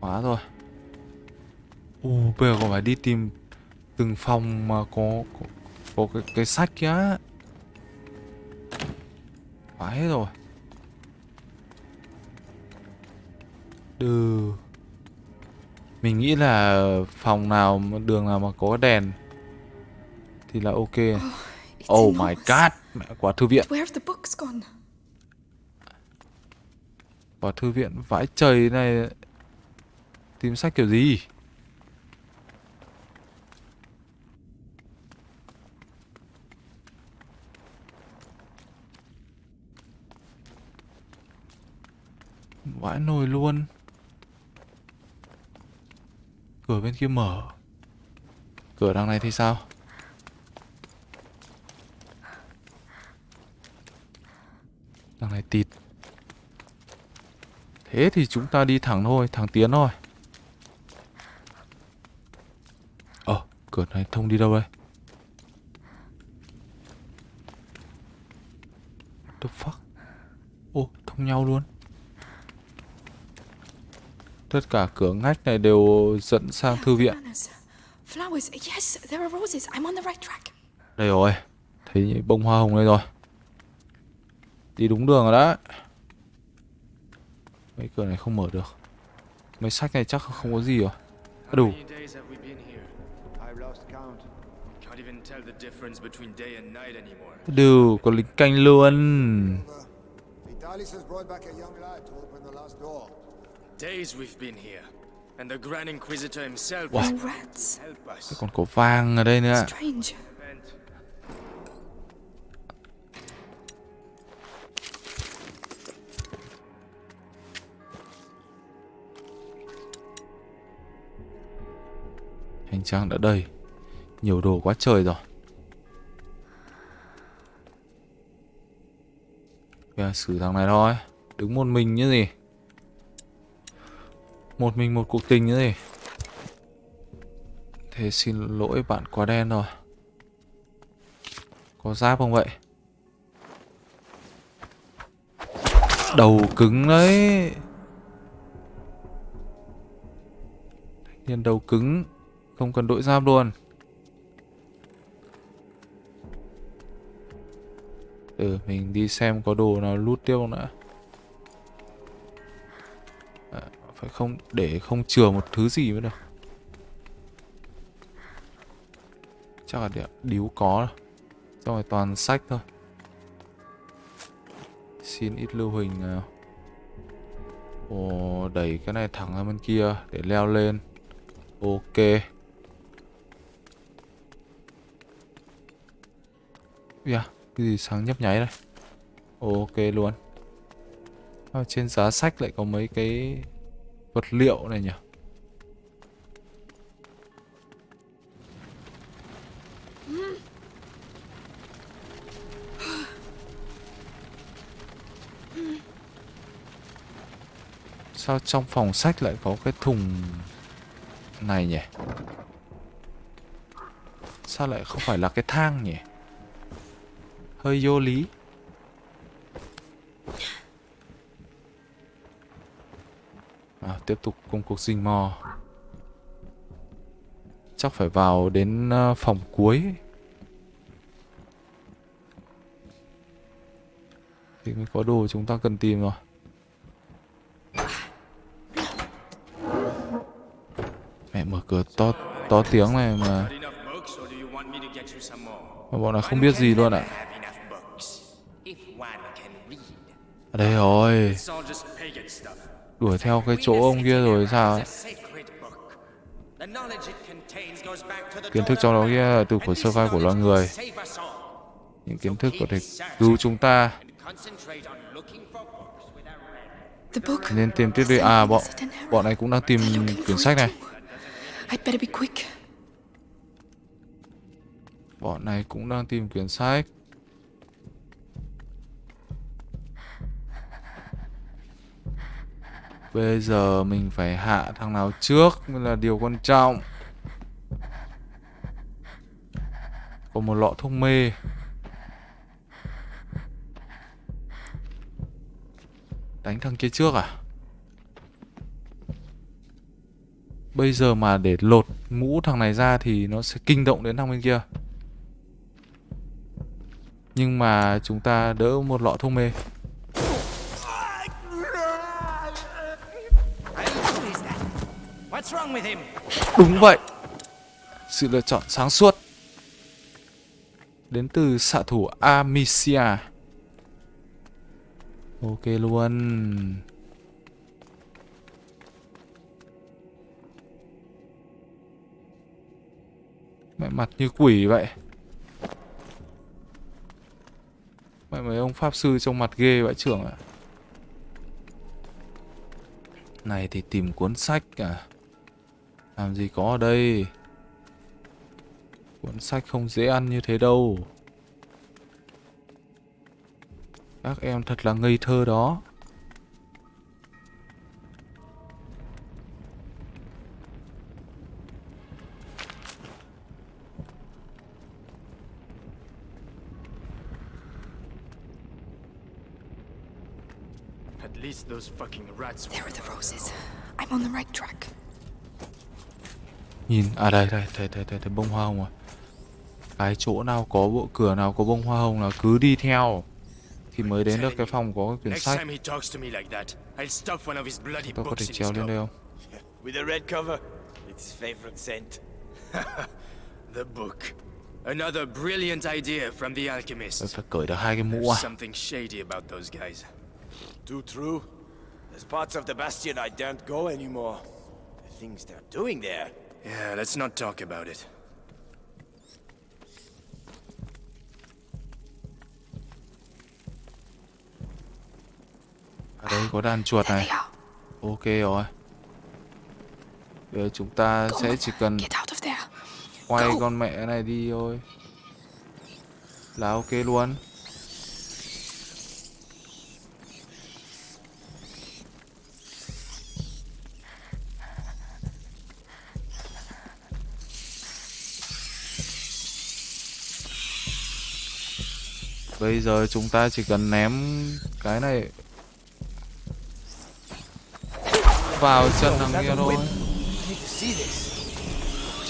quá rồi. u bây giờ còn phải đi tìm từng phòng mà có có, có cái, cái sách kia. quá hết rồi. Đừ. Mình nghĩ là phòng nào đường nào mà có đèn thì là ok. Oh, my god, mẹ quả thư viện. Quả thư viện vãi trời này tìm sách kiểu gì? Vãi nồi luôn Cửa bên kia mở Cửa đằng này thì sao Đằng này tịt Thế thì chúng ta đi thẳng thôi Thẳng tiến thôi Ờ cửa này thông đi đâu đây What the fuck Ô thông nhau luôn Tất cả cửa ngách này đều dẫn sang thư viện. Flowers. Yes, there are roses. I'm on the right track. Đây rồi. Thấy bông hoa hồng đây rồi. Đi đúng đường rồi đó. Mấy cửa này không mở được. Mấy sách này chắc không có gì rồi. À, đủ. Đủ, có lính canh luôn. Vitalis has brought back a young lad to open the last door. Days we've been here, and the Grand Inquisitor himself Wow. Còn có vàng ở đây nữa. Hành trang đã đầy. Nhiều đồ quá trời rồi. Bây xử thằng này thôi. Đứng một mình như gì. Một mình một cuộc tình như gì. Thế xin lỗi bạn quá đen rồi. Có giáp không vậy? Đầu cứng đấy. Thanh niên đầu cứng. Không cần đội giáp luôn. Ừ, mình đi xem có đồ nào lút tiếp không nữa. À, phải không để không chừa một thứ gì mới được. Chắc là để điếu có rồi. Xong rồi toàn sách thôi. Xin ít lưu hình. nào. Ồ, đẩy cái này thẳng ra bên kia để leo lên. Ok. Yeah, cái gì sáng nhấp nháy đây? Ok luôn. À, Trên giá sách lại có mấy cái vật liệu này nhỉ? Sao trong phòng sách lại có cái thùng này nhỉ? Sao lại không phải là cái thang nhỉ? hơi vô lý. À, tiếp tục công cuộc rình mò chắc phải vào đến ờ, phòng cuối. Thì mới có đồ chúng ta cần tìm rồi mẹ mở cửa to to tiếng này mà. Mà bọn nó không biết gì luôn ạ. à. Ở đây rồi. Đuổi theo cái chỗ ông kia rồi sao kiến thức trong đó kia là từ của sơ khai của loài người. Những kiến thức có thể cứu chúng ta. Nên tìm tiếp đi. À bọn bọn này cũng đang tìm quyển sách này. bọn này cũng đang tìm quyển sách bây giờ mình phải hạ thằng nào trước là điều quan trọng. Có một lọ thuốc mê. Đánh thằng kia trước à? Bây giờ mà để lột mũ thằng này ra thì nó sẽ kinh động đến thằng bên kia. Nhưng mà chúng ta đỡ một lọ thuốc mê. Đúng vậy. Sự lựa chọn sáng suốt Đến từ xạ thủ Amicia. Ok luôn. Mẹ mặt như quỷ vậy. Mẹ mấy ông pháp sư trong mặt ghê vậy trưởng ạ. Này thì tìm cuốn sách à. Làm gì có ở đây Cuốn sách không dễ ăn như thế đâu Các em thật là ngây thơ đó At least those fucking rats There are the roses. I'm on the right track. Nhìn, à đây, đây, thấy, thấy, thấy, thấy bông hoa hồng rồi Cái chỗ nào có bộ cửa nào có bông hoa hồng là cứ đi theo Thì mới đến được cái phòng có cái quyển sách Tôi có thể treo lên đây không? With a red cover, it's favorite scent. The book. Another brilliant idea from the Tôi alchemist. phải cởi được hai cái mũ à something shady about those guys. Too true. There's parts of the Bastion I daren't go anymore. The things they're doing there. Yeah, let's not talk about it. Ở đây có đàn chuột này. Ok rồi. Bây giờ chúng ta sẽ chỉ cần quay con mẹ này đi thôi. Là ok luôn Bây giờ chúng ta chỉ cần ném cái này vào chân thằng kia thôi.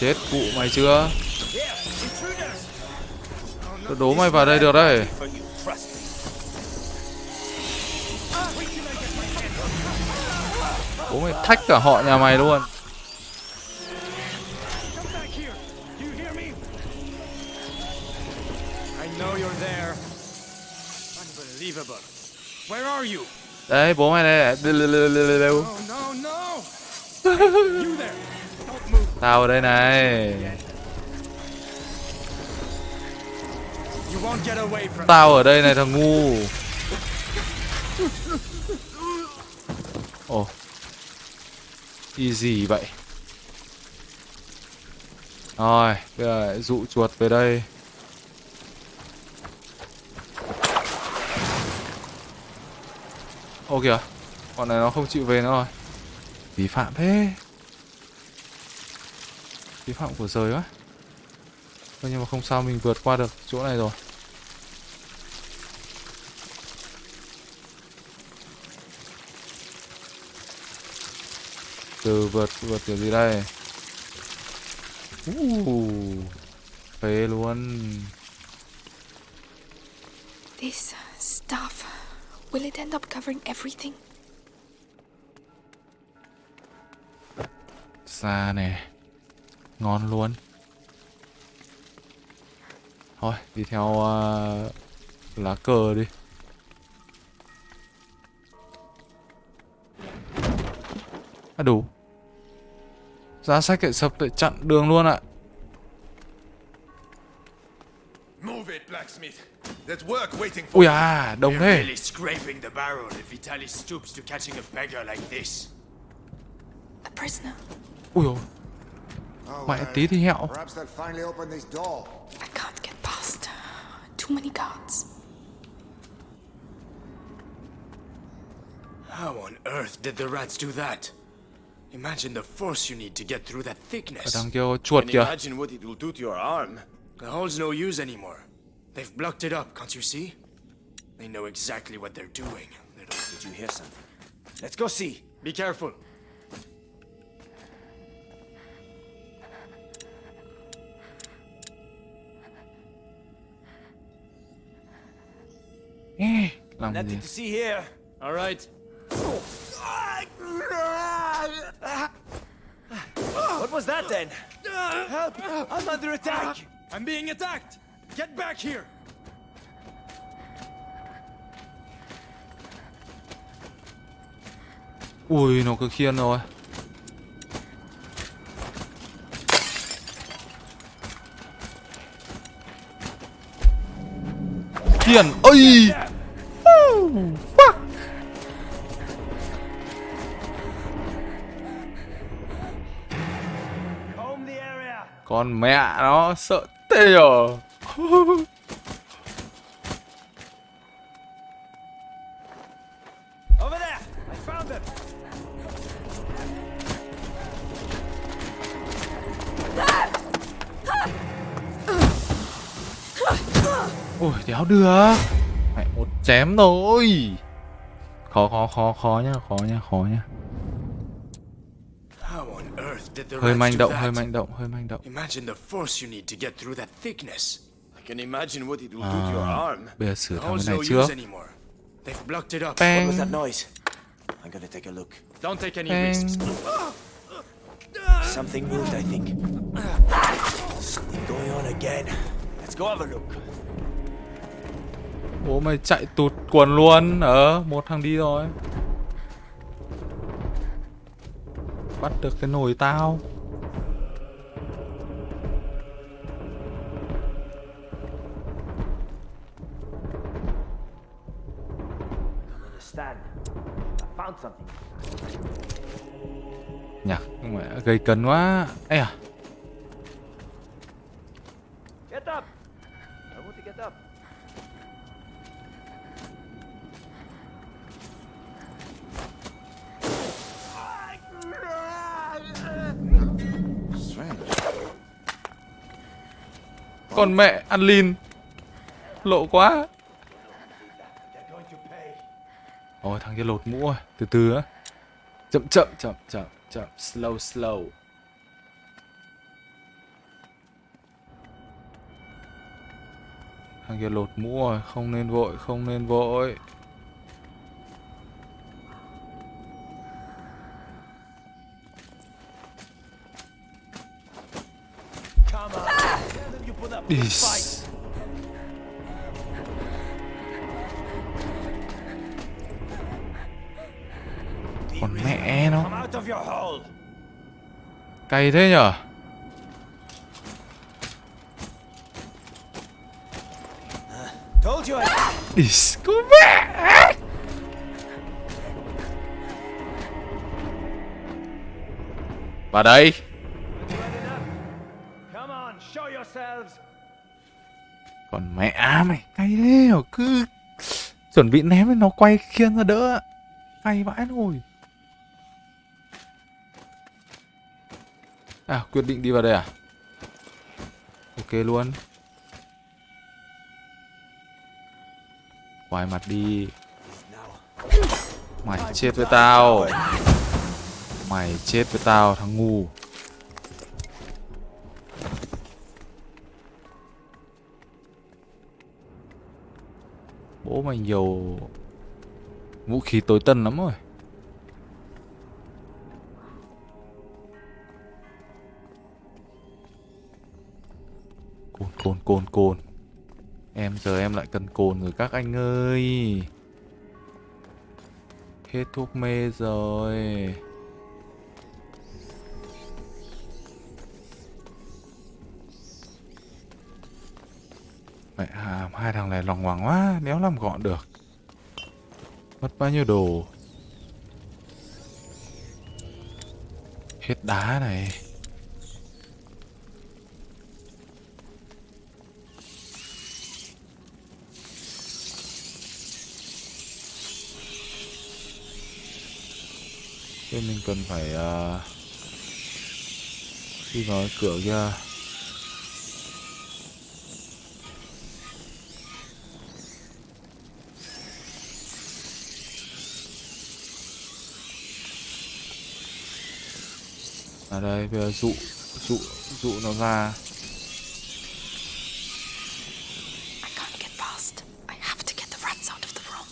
Chết cụ mày chưa? Tôi đố mày vào đây được đấy. Bố mày thách cả họ nhà mày luôn. Đấy bố mày đây. Tao ở đây này. Tao ở đây này, thằng ngu. Ồ. Oh. Easy vậy. Rồi, Bây giờ dụ chuột về đây. Ô kìa Bọn này nó không chịu về nữa rồi. Vi phạm thế. Vi phạm của rời quá. Thôi nhưng mà không sao mình vượt qua được chỗ này rồi. Từ vượt vượt kiểu gì đây? Uh, phê luôn. This stuff. Will it end up covering everything? xa nè. Ngon luôn. Thôi đi theo uh, lá cờ đi. À đủ. Giá sách lại sập lại chặn đường luôn ạ. Move it, blacksmith. There's work waiting for ui à đông We're thế really scraping the barrel if Vitaly stoops to catching a beggar like this. A prisoner. ui ôi Oh, mẹ well, tí thì hẹo Perhaps they'll finally open this door. I can't get past. Too many guards. How on earth did the rats do that? Imagine the force you need to get through that ở thickness. đằng kia có chuột And kìa imagine what it will do to your arm. The hole's no use anymore. They've blocked it up, can't you see? They know exactly what they're doing. Little... Did you hear something? Let's go see. Be careful. Ê, làm gì Nothing to see here. All right. What was that then? Help! I'm under attack! I'm being attacked! Get back here! ui nó cứ khiên rồi khiên fuck. The area. con mẹ nó sợ tê rồi Over there! I found them! ui đéo được mẹ một chém thôi khó khó khó khó nhá khó nhá khó nhá hơi manh động hơi manh động hơi manh động Imagine the force you need to get through that thickness. I can imagine what it will do to your à, arm. bây giờ sửa thằng này trước use anymore. They've blocked it up. What bang was that noise? I'm gonna take a look. Don't take any bang risks. Something moved, I think. Something going on again. Let's go have a look. bố mày chạy tụt quần luôn ờ một thằng đi rồi bắt được cái nồi tao gây cấn quá. Ấy à. Con mẹ ăn lin. Lộ quá. Ôi thằng kia lột mũ rồi. Từ từ á. Chậm chậm chậm chậm chậm, slow slow. Thằng kia lột mũ rồi, không nên vội, không nên vội. Come con mẹ nó. cay thế nhở? Told you I... Is, con mẹ? Vào đây. Còn mẹ mày cay thế hả cứ chuẩn bị ném nó quay khiên ra đỡ. Cay vãi rồi à quyết định đi vào đây à? Ok luôn. Quay mặt đi. Mày chết với tao. Mày chết với tao, thằng ngu. Bố mày nhiều Vũ khí tối tân lắm rồi. Cồn cồn cồn cồn Em giờ em lại cần cồn rồi các anh ơi. Hết thuốc mê rồi. Mẹ hàm, hai thằng này lòng hoàng quá Đéo làm gọn được. Mất bao nhiêu đồ. Hết đá này. Nên mình cần phải ờ, uh, Đi vào cái cửa kia. À đây bây giờ dụ dụ dụ nó ra I can't get past. I have to get the rats out of the room.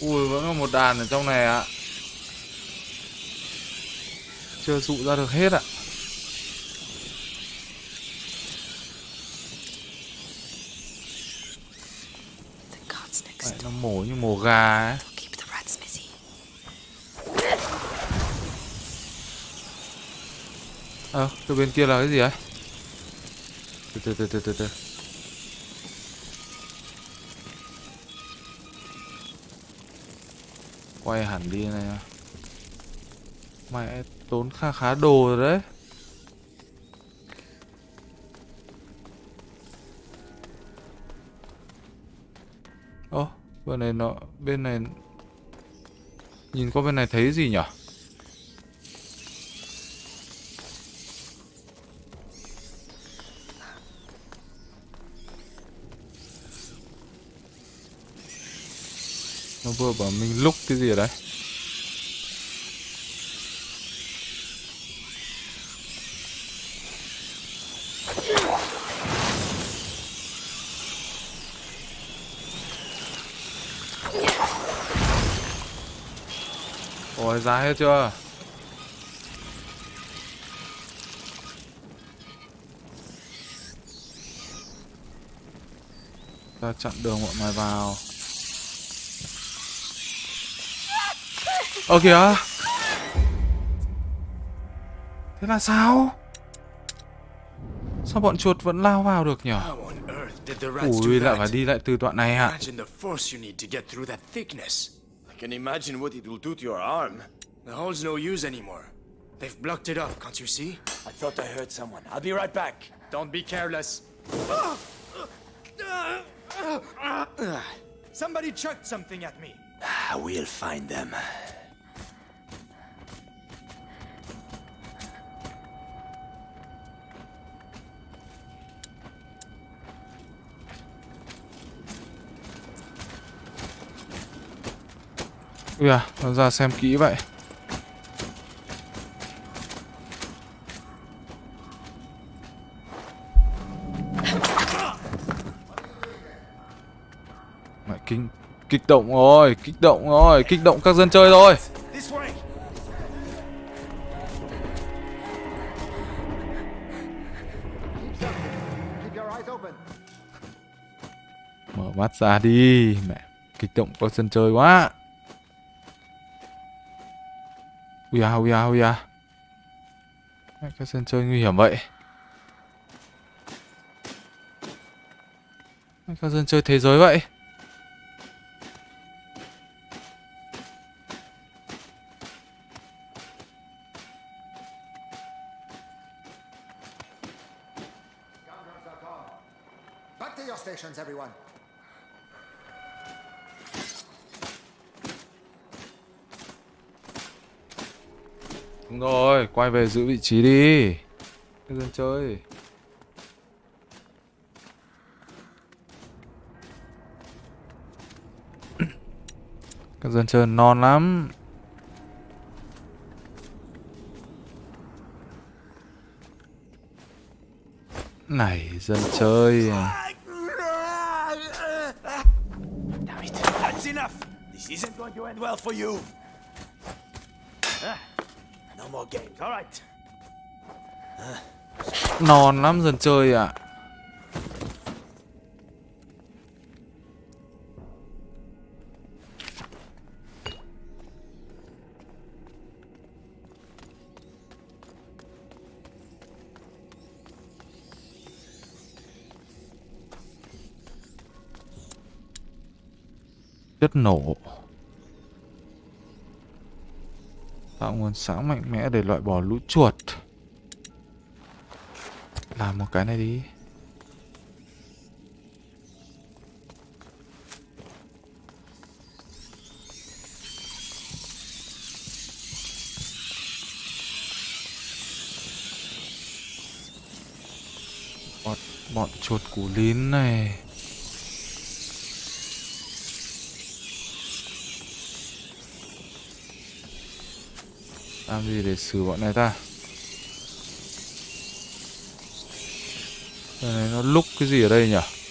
Ui vẫn còn một đàn ở trong này ạ Chưa dụ ra được hết ạ nó mổ như mổ gà ấy ờ à. Ờ, từ bên kia là cái gì ấy? Từ từ từ từ từ từ. Quay hẳn đi này. à. Mẹ tốn khá khá đồ rồi đấy. Ô, bên này nó bên này nhìn qua bên này thấy gì nhỉ? Vừa bảo mình lúc cái gì ở đấy Ôi ra hết chưa? Ta chặn đường bọn mày vào. Ơ kìa ah. Thế là sao Sao bọn chuột vẫn lao vào được nhỉ How on earth did the rats do Ui lại that? phải đi lại từ đoạn này ạ Imagine the force you need to get through that thickness. I can imagine what it will do to your arm. The hole's no use anymore. They've blocked it off, can't you see? I thought I heard someone. I'll be right back. Don't be careless. Somebody chucked something at me. Ah, I will find them. Ui à nó ra xem kỹ vậy. Mẹ, kinh, kích động rồi, kích động rồi, kích động các dân chơi rồi Mở mắt ra đi, Mẹ, kích động các dân chơi quá. Ui à ui à ui à Các dân chơi nguy hiểm vậy. Các dân chơi thế giới vậy. Quay về giữ vị trí đi. Các dân chơi. Các dân chơi non lắm. Này, dân chơi. Damn it. That's enough. This isn't going to end well for you. Ah, no more games. All right. Non lắm dần chơi ạ. Chất nổ Tạo nguồn sáng mạnh mẽ để loại bỏ lũ chuột. Làm một cái này đi. Bọn, bọn chuột củ lín này. Làm gì để xử bọn này ta. Này, nó lúc cái gì ở đây nhỉ?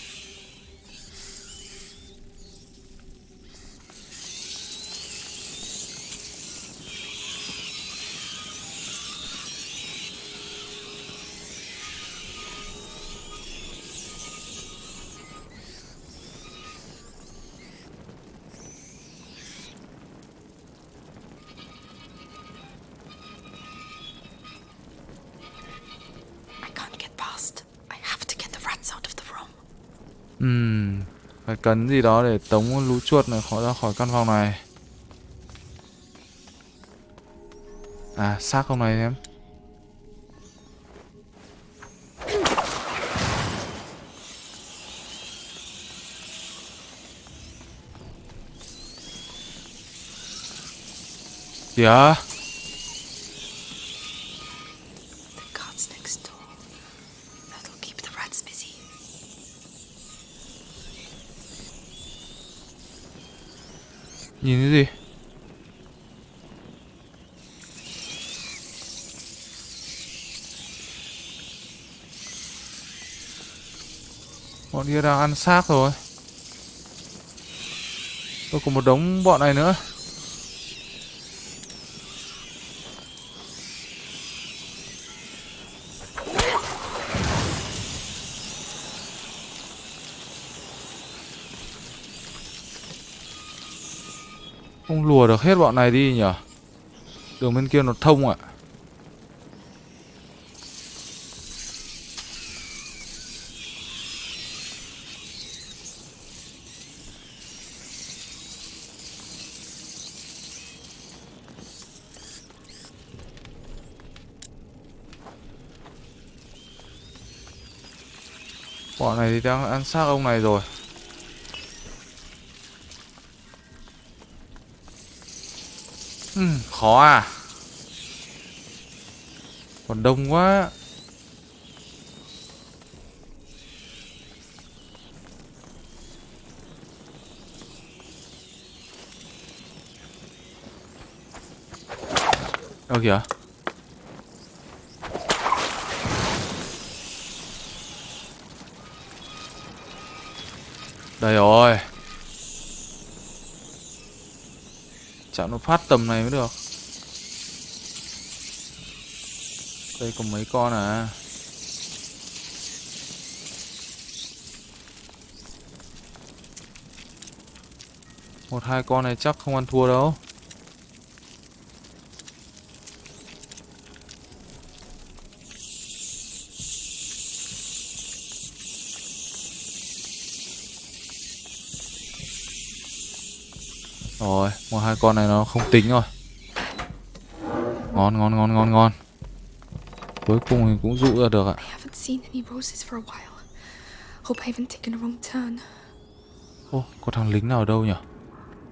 Cấn cần gì đó để tống lũ chuột này khỏi ra khỏi căn phòng này. À, xác không này em. Kìa. yeah guards next door. That'll keep the rats busy. Nhìn cái gì? Bọn kia đang ăn xác rồi. Tôi còn một đống bọn này nữa. Không lùa được hết bọn này đi nhở Đường bên kia nó thông ạ. Bọn này thì đang ăn xác ông này rồi. Ừ, khó à. Còn đông quá. Đâu kìa. Đây rồi. Chả nó phát tầm này mới được. Đây còn mấy con à? Một hai con này chắc không ăn thua đâu Rồi, một hai con này nó không tính rồi. Ngon ngon ngon ngon ngon. Cuối cùng thì cũng dụ ra được ạ. Ô, có thằng lính nào ở đâu nhỉ?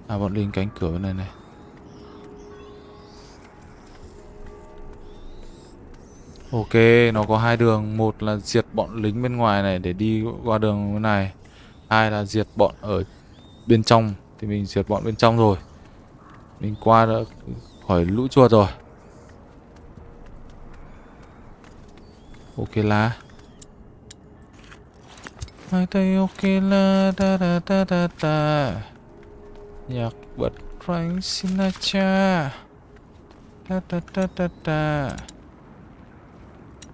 À, bọn lính cánh cửa bên này này. Ok, nó có hai đường, một là diệt bọn lính bên ngoài này để đi qua đường bên này. Hai là diệt bọn ở bên trong thì mình diệt bọn bên trong rồi. Mình qua đã khỏi lũ chuột rồi. Ok là. Hai tay ok là da da da da da. Nhạc bật Frank Sinatra Da da da da da.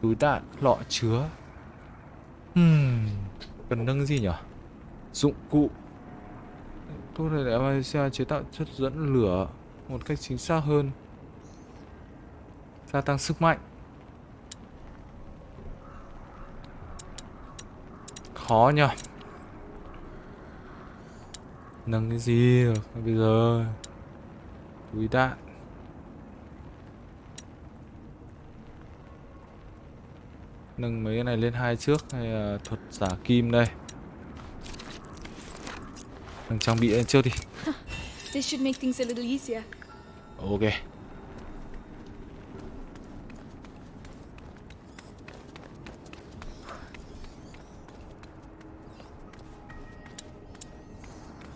Túi đạn lọ chứa. Hmm Cần nâng gì nhỉ Dụng cụ thuốc để để Malaysia chế tạo chất dẫn lửa Một cách chính xác hơn. Gia tăng sức mạnh. Khó nhỉ? Nâng cái gì được? Bây giờ, Túi đạn. Nâng mấy cái này lên hai trước, hay là thuật giả kim đây? Nâng trang bị lên trước đi. This should make things a little easier. Ok.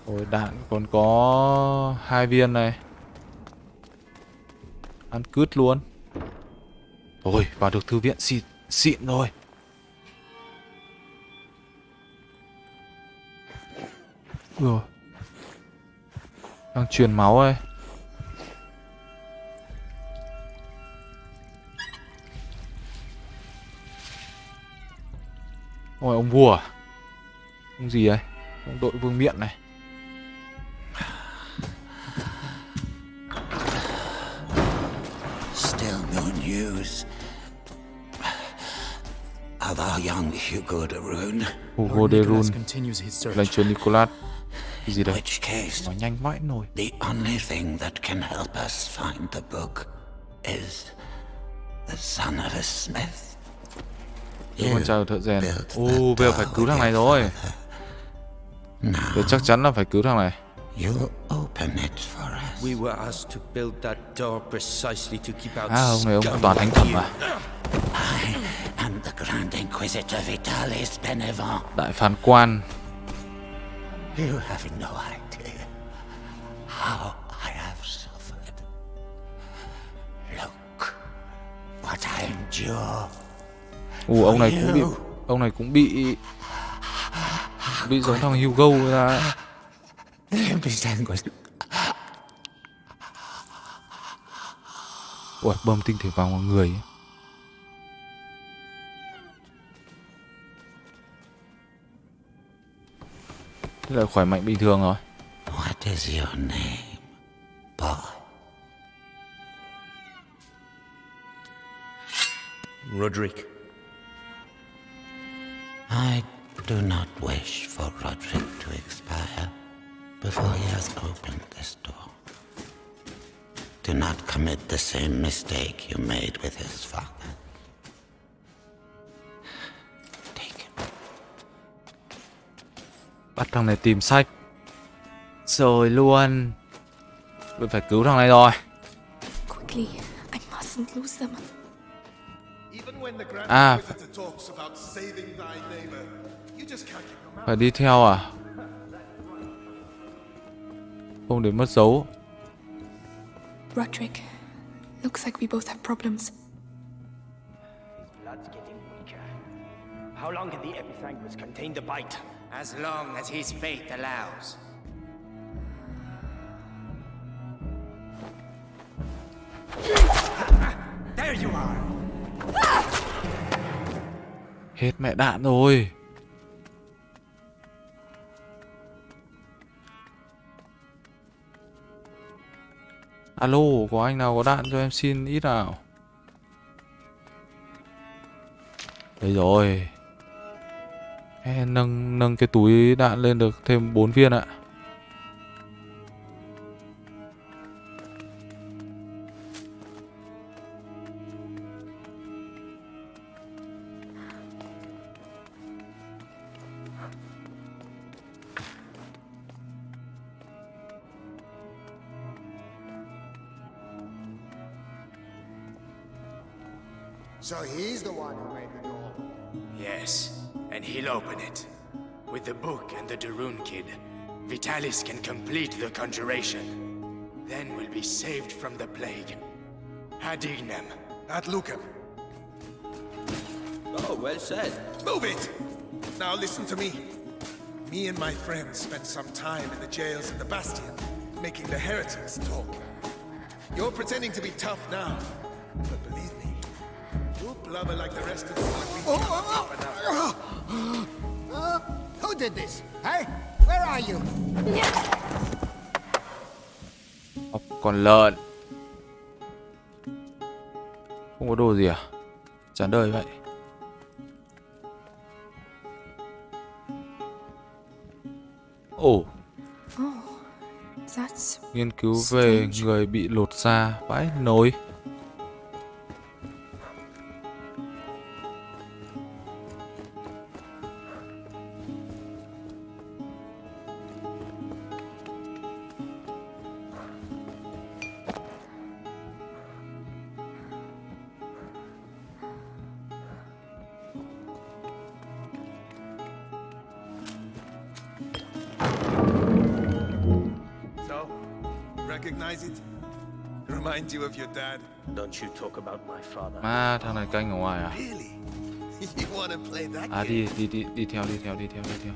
Ôi đạn còn có hai viên này. Ăn cứt luôn. Ôi vào được thư viện xịn xịn rồi Rồi Đang truyền máu đây Ôi ông vua à? Ông gì đấy Ông đội vương miện này. Still no news. Of our young Hugo de Rune. Hugo de Rune. continues his search. Lệnh truyền Nicolas Cái gì case, Nói nhanh vãi nổi the only thing that can help us find the book is the son of a smith. Con trai của thợ rèn Ô bây giờ phải cứu thằng này rồi Tôi chắc chắn là phải cứu thằng này you open it for us. We were asked to build that door precisely to keep out À ông này ông toàn thánh you. à I am the Grand Inquisitor Vitalis Benevent. Đại phán quan You have no idea how I have suffered. Look what I endure. Ủa ông này cũng bị Ông này cũng bị Bị giống thằng Hugo ra Ủa bơm tinh thể vào mọi người ấy. Thế là khỏe mạnh bình thường rồi What is your name, boy? Roderick. I do not wish for Roderick to expire before he has opened this door. Do not commit the same mistake you made with his father. Bắt thằng này tìm sách Rồi luôn Mình phải cứu thằng này rồi Quickly, I mustn't lose them. Even when the Grand. Inquisitor talks about saving thy neighbor, you just can't keep your mouth. Phải đi theo à Không để mất dấu Roderick, looks like we both have problems. His blood's getting weaker. How long can the episanguis contain the bite? As long as his fate allows. There you are. Hết mẹ đạn rồi Alo, có anh nào có đạn cho em xin ít nào Đây rồi Nâng nâng cái túi đạn lên được thêm 4 viên ạ. He'll open it. With the book and the Darun kid, Vitalis can complete the conjuration. Then we'll be saved from the plague. Hadignem. At Lucan. Oh, well said. Move it! Now listen to me. Me and my friends spent some time in the jails of the Bastion, making the heretics talk. You're pretending to be tough now, but believe me, you'll blubber like the rest of them when Oh, oh, tough enough. Uh, who did this? Hey, where are you? Học còn lợn. Không có đồ gì à? Chán đời vậy. Ồ. Oh, that's Nghiên cứu về người bị lột da. Vãi nồi Don't you talk about my father. Ma thằng này canh ở ngoài à? Really? you wanna play that À game? đi đi đi đi theo đi theo đi theo đi theo.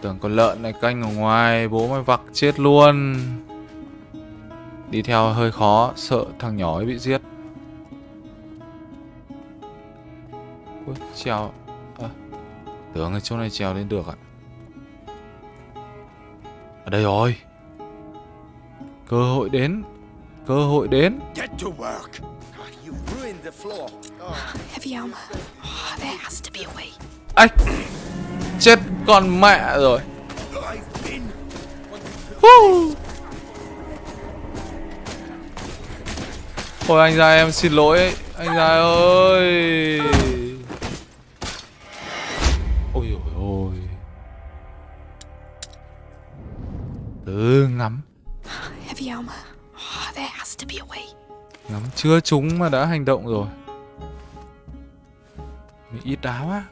Tưởng con lợn này canh ở ngoài Bố mày vặc chết luôn. Đi theo hơi khó Sợ thằng nhỏ ấy bị giết. Ui, trèo. À, Tưởng ở chỗ này trèo lên được ạ. Ở đây rồi. Cơ hội đến Cơ hội đến Get to work. You ruined the floor. Oh. heavy armor. Oh, there has to be a way. Ây Chết con mẹ rồi I've been. Hú. Ôi anh già em xin lỗi Anh già ơi Ôi ôi ôi Từ ngắm Heavy armor. Ngắm chưa trúng mà đã hành động rồi. Mình ít đá quá.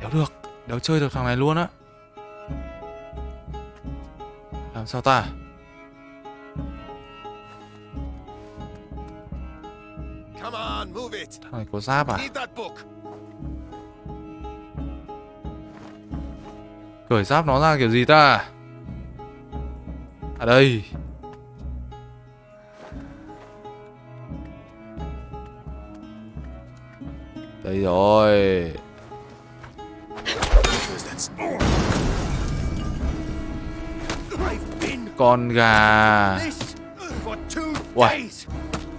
Đéo được Đéo chơi được thằng này luôn á. Làm sao ta? Come on, move it. Thằng này có giáp à Cởi giáp nó ra kiểu gì ta? À đây. Đây rồi. Con gà. Uầy.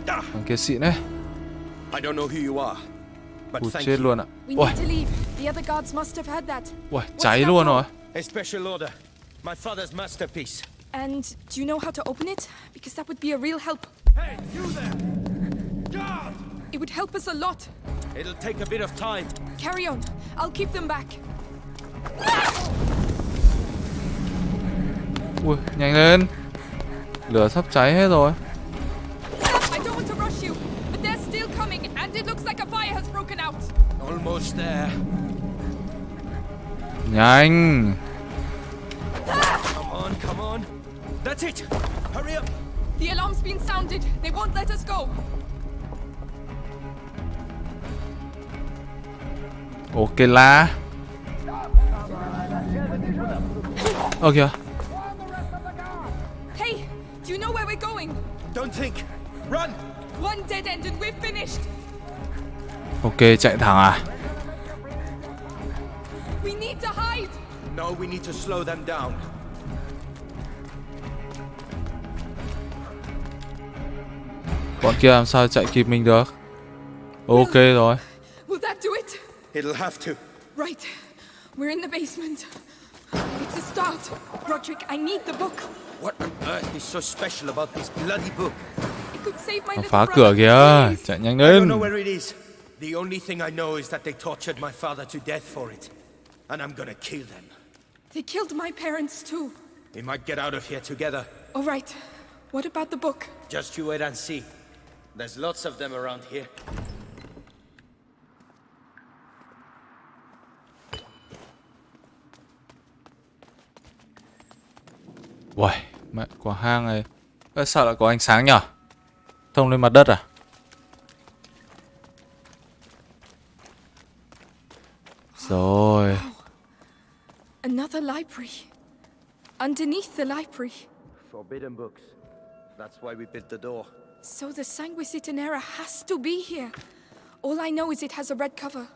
Thằng kia xịn đấy. I don't know who you are, but Ui thank chết you. luôn ạ. We Ui, need to leave. The other guards must have had that. ui cháy luôn rồi A special order. My father's masterpiece. And do you know how to open it? Because that would be a real help. Hey, you there! Guard! It would help us a lot. It'll take a bit of time. Carry on. I'll keep them back. Ui nhanh lên Lửa sắp cháy hết rồi I don't want to rush you, but they're still coming, and it looks like a fire has broken out. Almost there. Nhanh Come on, come on. That's it. Hurry up. The alarm's been sounded. They won't let us go. Ok cây lá Ơ kìa Hey, do you know where we're going? Don't think. Run. One dead end and we're finished. Ok chạy thẳng à We need to hide. No, we need to slow them down. Bọn kia làm sao chạy kịp mình được Ok rồi Will that do it? It'll have to. Right. We're in the basement. It's a start. Roderick, I need the book. What on earth is so special about this bloody book? It could save my phá cửa kìa. Chạy nhanh I don't lên know where it is. The only thing I know is that they tortured my father to death for it. And I'm gonna kill them. They killed my parents too. We might get out of here together. All right. What about the book? Just you wait and see. There's lots of them around here. Uầy, mẹ quả hang này Ơ, Sao lại có ánh sáng nhở Thông lên mặt đất à Rồi Another library. Underneath the library. Forbidden books. That's why we built the door. So the Sanguisitanera has to be here. All I know is it has a red cover.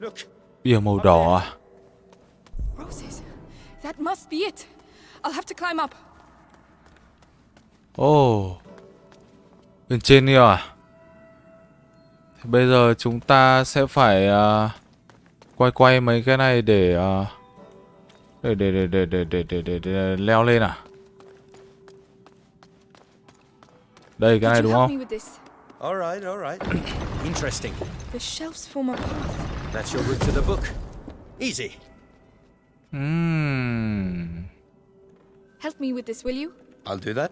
Look, Bìa màu đỏ à Roses. That must be it. I'll have to climb up. Ồ Bên trên kia à Thế Bây giờ chúng ta sẽ phải à, Quay quay mấy cái này để à, để, để, để, để, để, để, để, để, để leo lên à Đây cái này đúng không all right, all right. Interesting. The shelves form a path. That's your route to the book. Easy. Ừm. Help me with this, will you? I'll do that.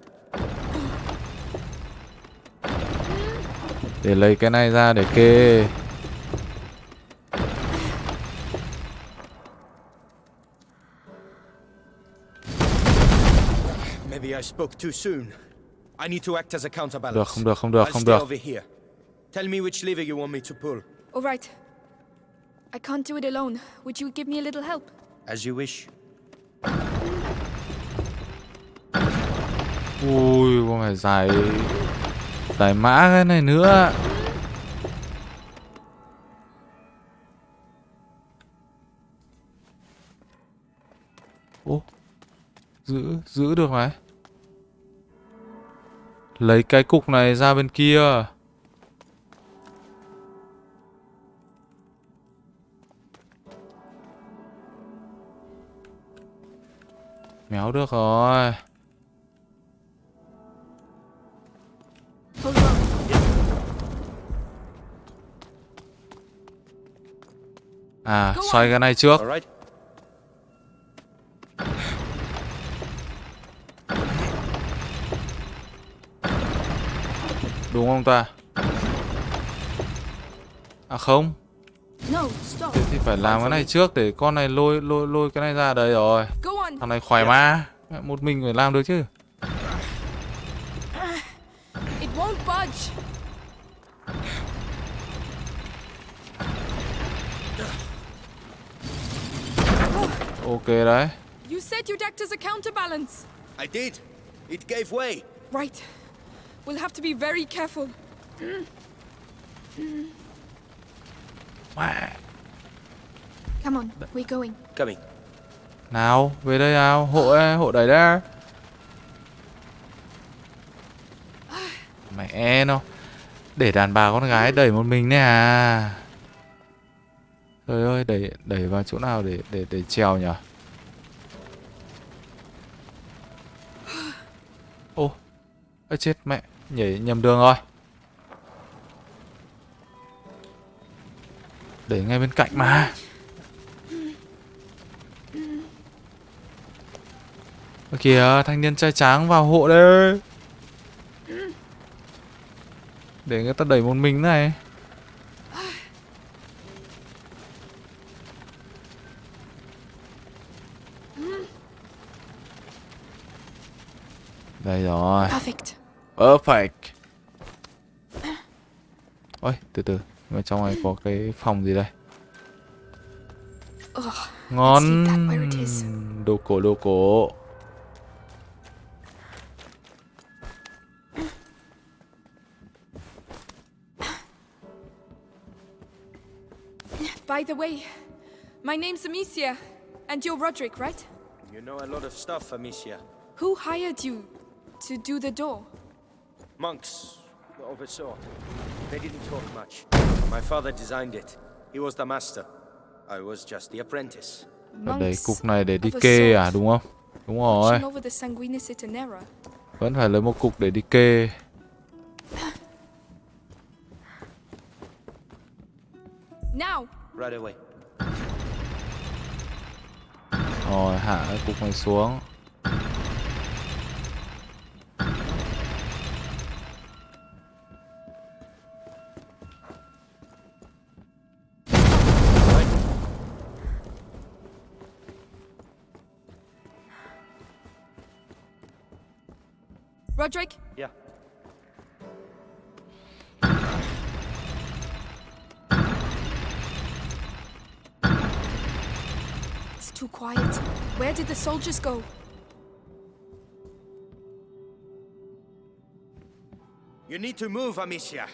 Để lấy cái này ra để kê Maybe I spoke too soon. I need to act as a counterbalance. Được, không được, không được, I'll không stay được. over here. Tell me which lever you want me to pull. All right. I can't do it alone. Would you give me a little help? As you wish. Ui, còn phải giải Giải mã cái này nữa Ô Giữ, giữ được này Lấy cái cục này ra bên kia. Méo được rồi. À, xoay cái này trước. Đúng không ta? À không No, stop. Thế thì phải làm cái này trước để con này lôi lôi lôi cái này ra đây rồi Go on. Thằng này khỏe mà Mẹ, Một mình phải làm được chứ It won't budge. Ok đấy You said you'd act as a counterbalance. I did. It gave way. Right. We'll have to be very careful. Mẹ. Come on, we're going. Coming. Nào về đây nào Hộ hộ đẩy ra Mẹ nó Để đàn bà con gái đẩy một mình nè à Trời ơi đẩy đẩy vào chỗ nào để để để trèo nhở Ô Ơ chết mẹ Nhảy nhầm đường rồi. Để ngay bên cạnh mà. Ơ kìa, thanh niên trai tráng vào hộ đây. Để người ta đẩy một mình này. Đây rồi. Perfect. Perfect Ôi từ từ Mà trong này có cái phòng gì đây Ngon. Đồ cổ đồ cổ By the way, my name's Amicia, and you're Roderick, right? You know a lot of stuff, Amicia. Who hired you to do the door? Monks of a sort. They didn't talk much. My father designed it. He was the master. I was just the apprentice. Ở đây Monks cục này để đi of a kê sort. à đúng không Đúng rồi. Vẫn phải lấy một cục để đi kê Now, Right away. Rồi hạ cái cục này xuống Roderick? Yeah. It's too quiet. Where did the soldiers go? You need to move, Amicia.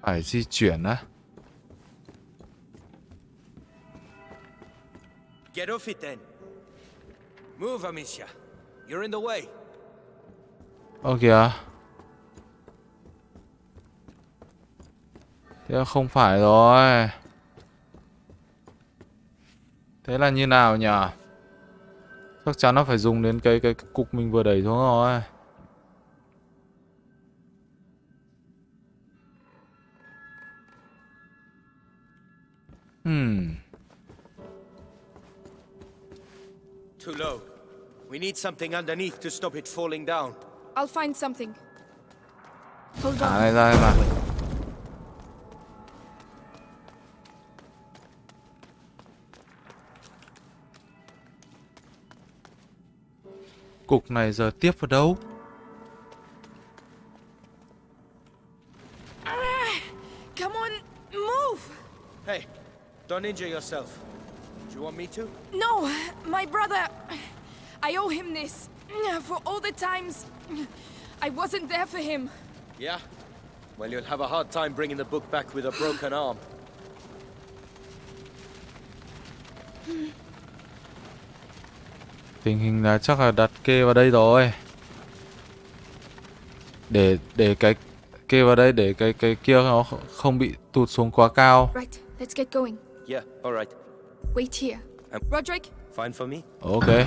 Ah, Phải di chuyển á. Get off it then. Move, Amicia. You're in the way. Ơ kìa. Thế không phải rồi. Thế là như nào nhỉ? Chắc chắn nó phải dùng đến cái cái, cái cục mình vừa đẩy xuống rồi. Hmm. Too low. We need something underneath to stop it falling down. I'll find something. Hold Thả on. này ra mà. Cục này giờ tiếp vào đâu? Ah, come on, move! Hey, don't injure yourself. Do you want me to? No, my brother. I owe him this. For all the times I wasn't there for him. Yeah? Well, you'll have a hard time bringing the book back with a broken arm. Tình hình là chắc là đặt kê vào đây rồi. Để để cái kê vào đây để cái cái kia nó không bị tụt xuống quá cao. Right, let's get going. Yeah, alright. Wait here. Um, Roderick, Fine for me? Ok.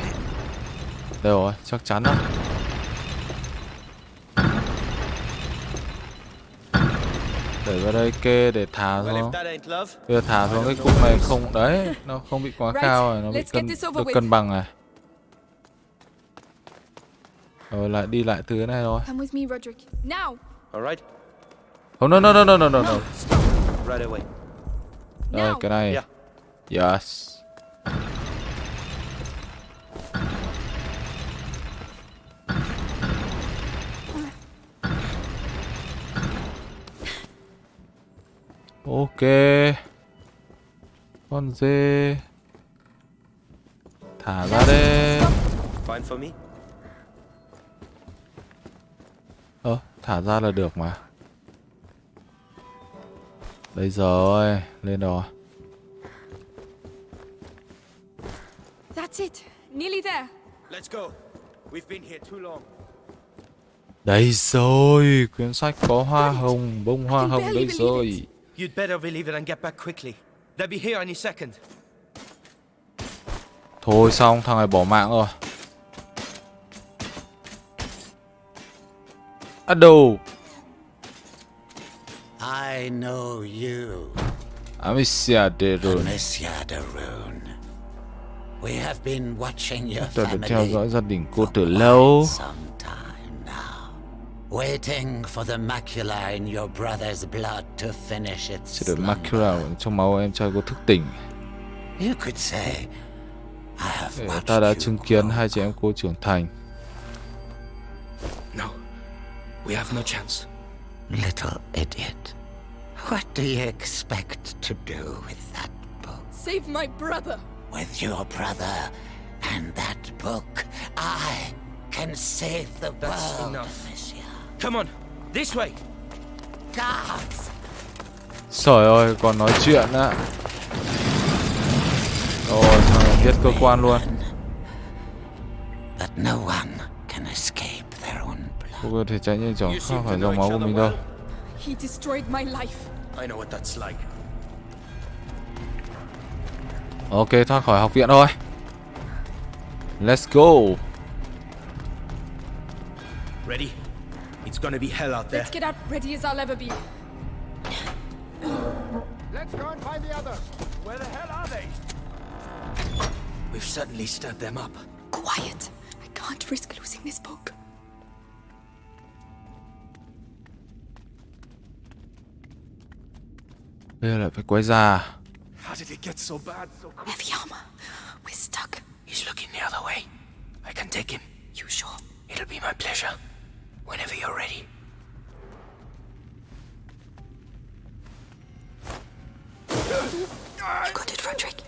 Đây rồi, chắc chắn đó. Để vào đây kê để thả xuống. Bây giờ thả xuống cái cục này không đấy, nó không bị quá cao rồi, nó bị cân được cân bằng này. Rồi lại đi lại từ cái này rồi. alright? Oh no no no no no no no. Đây Now. cái này. Yes. Ok. Con dê. Thả ra đây. Fine for me? Ơ, thả ra là được mà. Đây rồi, lên rồi. That's it. Nearly there. Let's go. We've been here too long. Đây rồi, quyển sách có hoa hồng, bông hoa hồng đây rồi. You'd better believe it and get back quickly. They'll be here any second. Thôi xong, thằng này bỏ mạng rồi. Đâu? I know you, Amicia de Rune. Amicia de Rune. We have been watching your Tôi đã theo family dõi gia đình cô từ lâu. some waiting for the macula in your brother's blood to finish its slumber. macula trong máu em trai cô thức tỉnh. You could say, I have Để watched ta đã you chứng kiến grow. hai chị em cô trưởng thành. No. We have no chance. Little idiot. What do you expect to do with that book? Save my brother. With your brother and that book, I can save the That's world, enough. Come on, this way. Guards! Trời ơi, còn nói chuyện á. Rồi, thằng này biết cơ quan luôn. But no one can escape their own blood. Cô có thể tránh nhanh chóng không phải dòng máu của mình đâu. He destroyed my life. I know what that's like. Ok, thoát khỏi học viện thôi. Let's go. Ready? It's gonna be hell out there. Let's get out ready as I'll ever be. Let's go and find the others. Where the hell are they? We've certainly stirred them up. Quiet. I can't risk losing this book. Bây giờ lại phải quay ra. How did it get so bad so quick? Heavy armor. We're stuck. He's looking the other way. I can take him. You sure? It'll be my pleasure. Whenever you're ready. You got it, Roderick.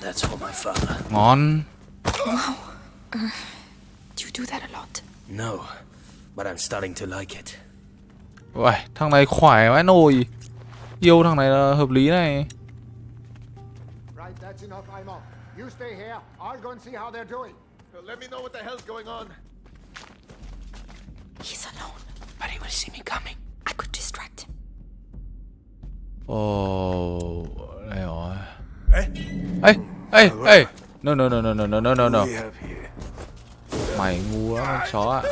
That's for my father. Ngon. Wow. Uh, do you do that a lot? No, but I'm starting to like it. Uầy, thằng này khỏe vãi nồi. Yêu thằng này là hợp lý này. Right, that's enough, I'm off. You stay here. I'll go and see how they're doing. Let me know what the hell's going on. He's alone. But he will see me coming. I could distract him. Ồ, đây rồi. Ê, ê, ê. No, no, no, no, no, no, no, no, no. Mày ngu lắm, con chó ạ.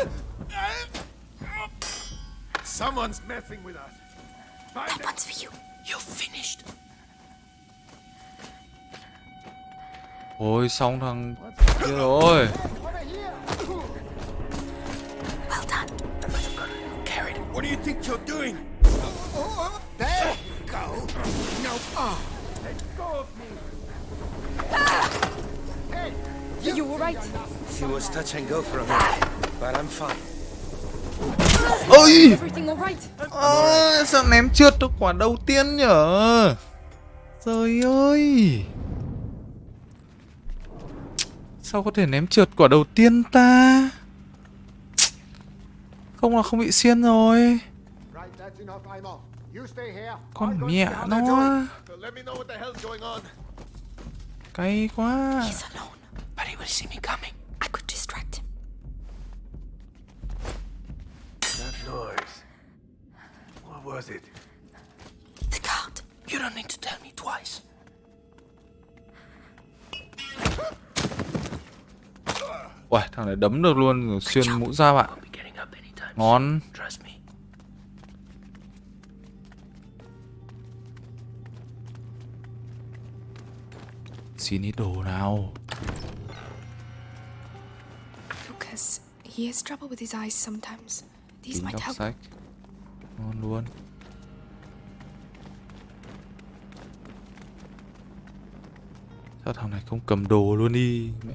Someone's messing with us. Find That one's for you. You're finished. Ôi, xong thằng kia rồi. Well done. Carried. What do you think you're doing? There you go. No. Oh. You were right. It was touch and go for a minute, but I'm fine. Ôi! Ơ, sao ném trượt được quả đầu tiên nhở? Trời ơi! Sao có thể ném trượt quả đầu tiên ta? Không là không bị xiên rồi. Con mẹ nó. Cay quá. You don't need to tell me twice. Uầy, thằng này đấm được luôn rồi xuyên mũ da bạn. Ngon. Xin ít đồ nào. Lucas, he has trouble with his eyes sometimes. These might help. sách. Ngon luôn. Sao thằng này không cầm đồ luôn đi mẹ.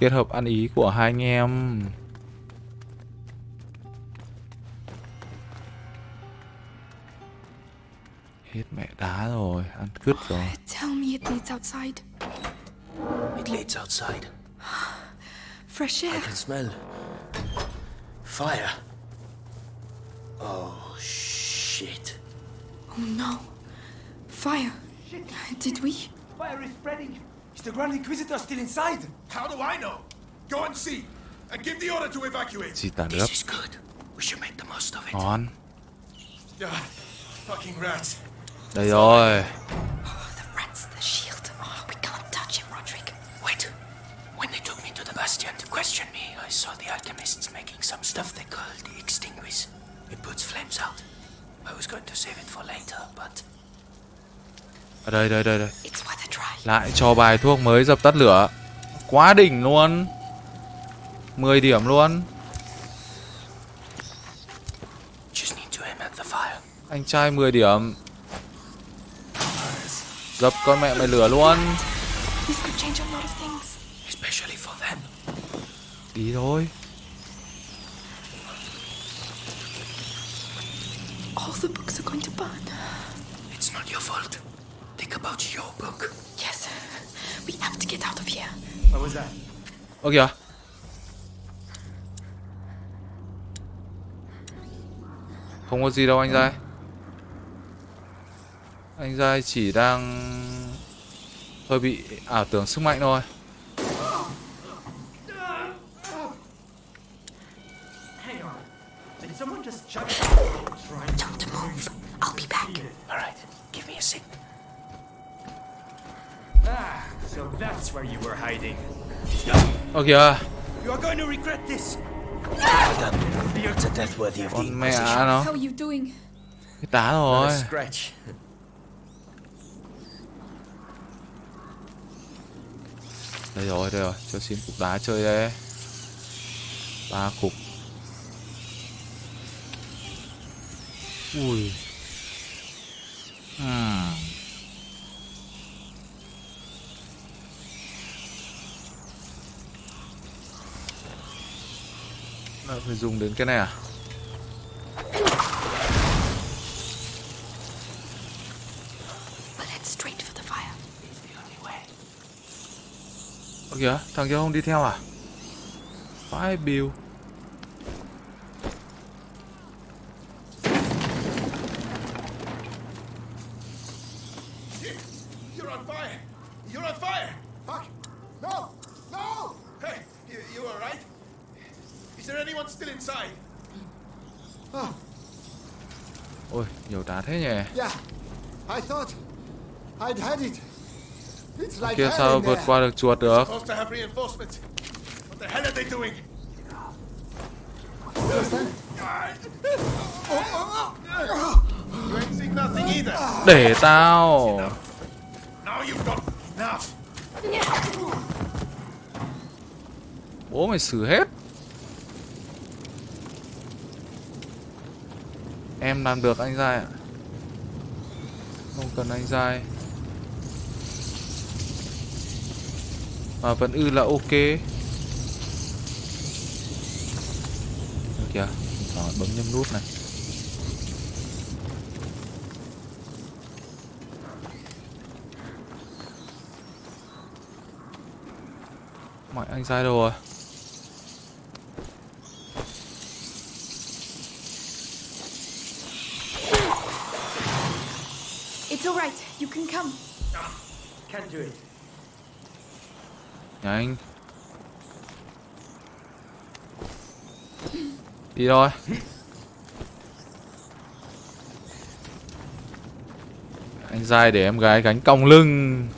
kết hợp ăn ý của hai anh em Hết mẹ đá rồi Ăn cứt rồi Tell me it leads outside. It leads outside. Fresh air I can smell fire. Oh shit. Oh no. Fire. Did we? Fire is spreading. Is the Grand Inquisitor still inside? How do I know? Go and see. And give the order to evacuate. Xì tả nước This is good. We should make the most of it. On. Ah, fucking rats. Đây rồi The rats, the shield. Oh, we can't touch him, Roderick. Wait. When they took me to the Bastion to question me, I saw the alchemists making some stuff they called the Extinguish. It puts flames out. I was going to save it for later, but Ở đây đây đây đây It's worth a try. Lại cho bài thuốc mới dập tắt lửa Quá đỉnh luôn. 10 điểm luôn. Just need to aim at the fire. Anh trai 10 điểm. Dập con mẹ mày lửa luôn. This could change a lot of things. Especially for them. Ý thôi All the books are going to burn. It's not your fault. Think about your book. Yes. We have to get out of here. What was that? Ơ kìa. Không có gì đâu, anh Giai. Anh Giai chỉ đang Hơi bị ảo tưởng sức mạnh thôi Hang on. Did someone just chuck Don't move. I'll be back. All right, give me a sec. Ah, so that's where you were hiding. Ơ kìa You are going to regret this. It's a death worthy of the Con mẹ Inquisition. nó How are you doing? Cái Not rồi. Đây rồi đây rồi Cho xin cục đá chơi đây ba cục Ui hmm. Lại phải dùng đến cái này à. Ơ kìa thằng kia không đi theo à? Phải Bill You're on fire! You're on fire! Fuck! No! No! Hey, you, you alright? Is there anyone still inside? Ôi nhiều đá thế nhỉ Yeah, I thought I'd had it. It's like Kia sao vượt qua được chuột được. Để tao. Bố mày xử hết. Em làm được anh dai ạ. Không cần anh dai Mà vẫn ư là ok kìa thoảng bấm nhầm nút này Mọi anh dai đâu rồi It's all right. You can come. Can't do it. Nhanh Đi thôi Anh dai để em gái gánh cong lưng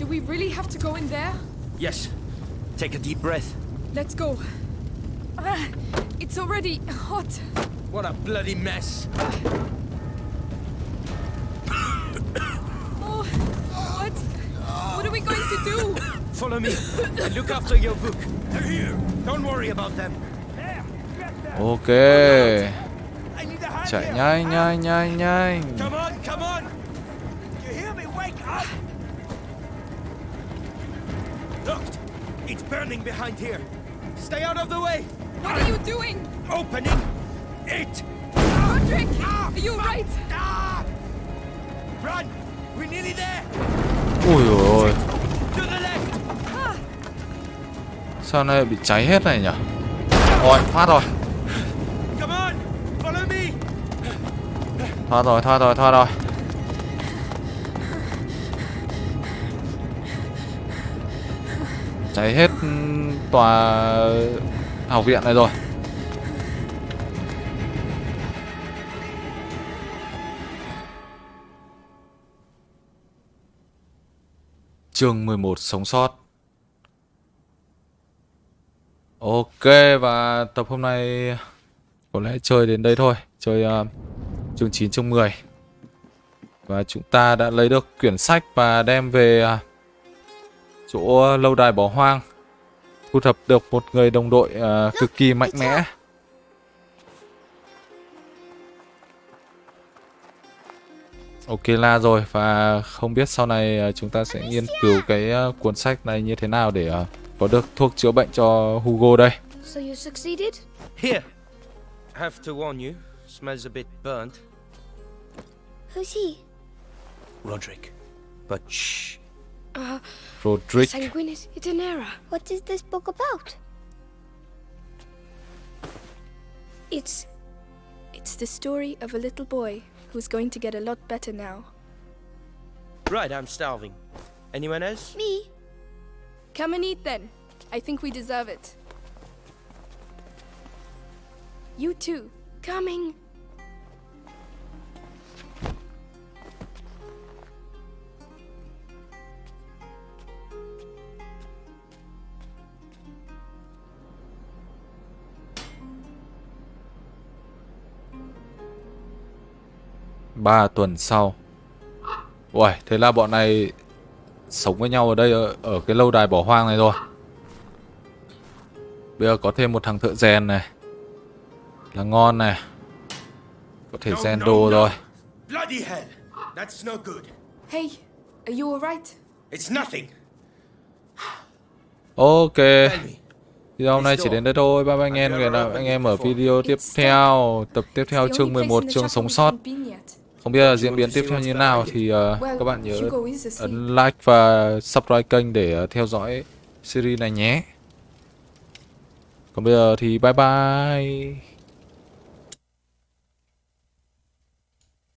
Do we really have to go in there? Yes. Take a deep breath. Let's go. Ah, it's already hot. What a bloody mess. Oh, what? What are we going to do? Follow me and look after your book. They're here. Don't worry about them. Ok I need a hand Chạy here. nhanh nhanh nhanh nhanh Come on, come on. You hear me? Wake up. Look, it's burning behind here. Stay out of the way. What are you doing? Opening it. Roderick! Are you right? Ah! Run! We're nearly there. Ui dồi ôi To the left. Sao này bị cháy hết này nhỉ Rồi thoát rồi Come on, follow me. Thoát rồi thoát rồi thoát rồi Cháy hết tòa học viện này rồi Chương 11 sống sót. Ok và tập hôm nay có lẽ chơi đến đây thôi. Chơi uh, chương 9 chương 10 Và chúng ta đã lấy được quyển sách và đem về uh, chỗ lâu đài bỏ hoang Thu thập được một người đồng đội uh, cực kỳ mạnh mẽ. Ok la rồi và không biết sau này uh, chúng ta sẽ nghiên cứu cái uh, cuốn sách này như thế nào để uh, có được thuốc chữa bệnh cho Hugo đây So you succeeded? Here. Have to warn you. Smells a bit burnt. Who's he? Roderick. But shh. Uh, Roderick Sanguinis Itinera. What is this book about? It's. It's the story of a little boy who's going to get a lot better now. Right, I'm starving. Anyone else? Me? Come and eat then. I think we deserve it. You too. Coming. Ba tuần sau Uầy, thế là bọn này sống với nhau ở đây ở, ở cái lâu đài bỏ hoang này rồi. Bây giờ có thêm một thằng thợ rèn này. Là ngon này. Có thể rèn đồ rồi. Bloody hell! That's no good. Hey, are you alright? It's nothing. Ok. Video hôm nay chỉ đến đây thôi. Bye bye anh em. Hẹn gặp anh em ở video tiếp theo. Tập tiếp theo chương 11 chương sống sót. Không biết là diễn biến tiếp theo như thế nào thì uh, các bạn nhớ ấn like và subscribe kênh để uh, theo dõi series này nhé. Còn bây giờ thì bye bye.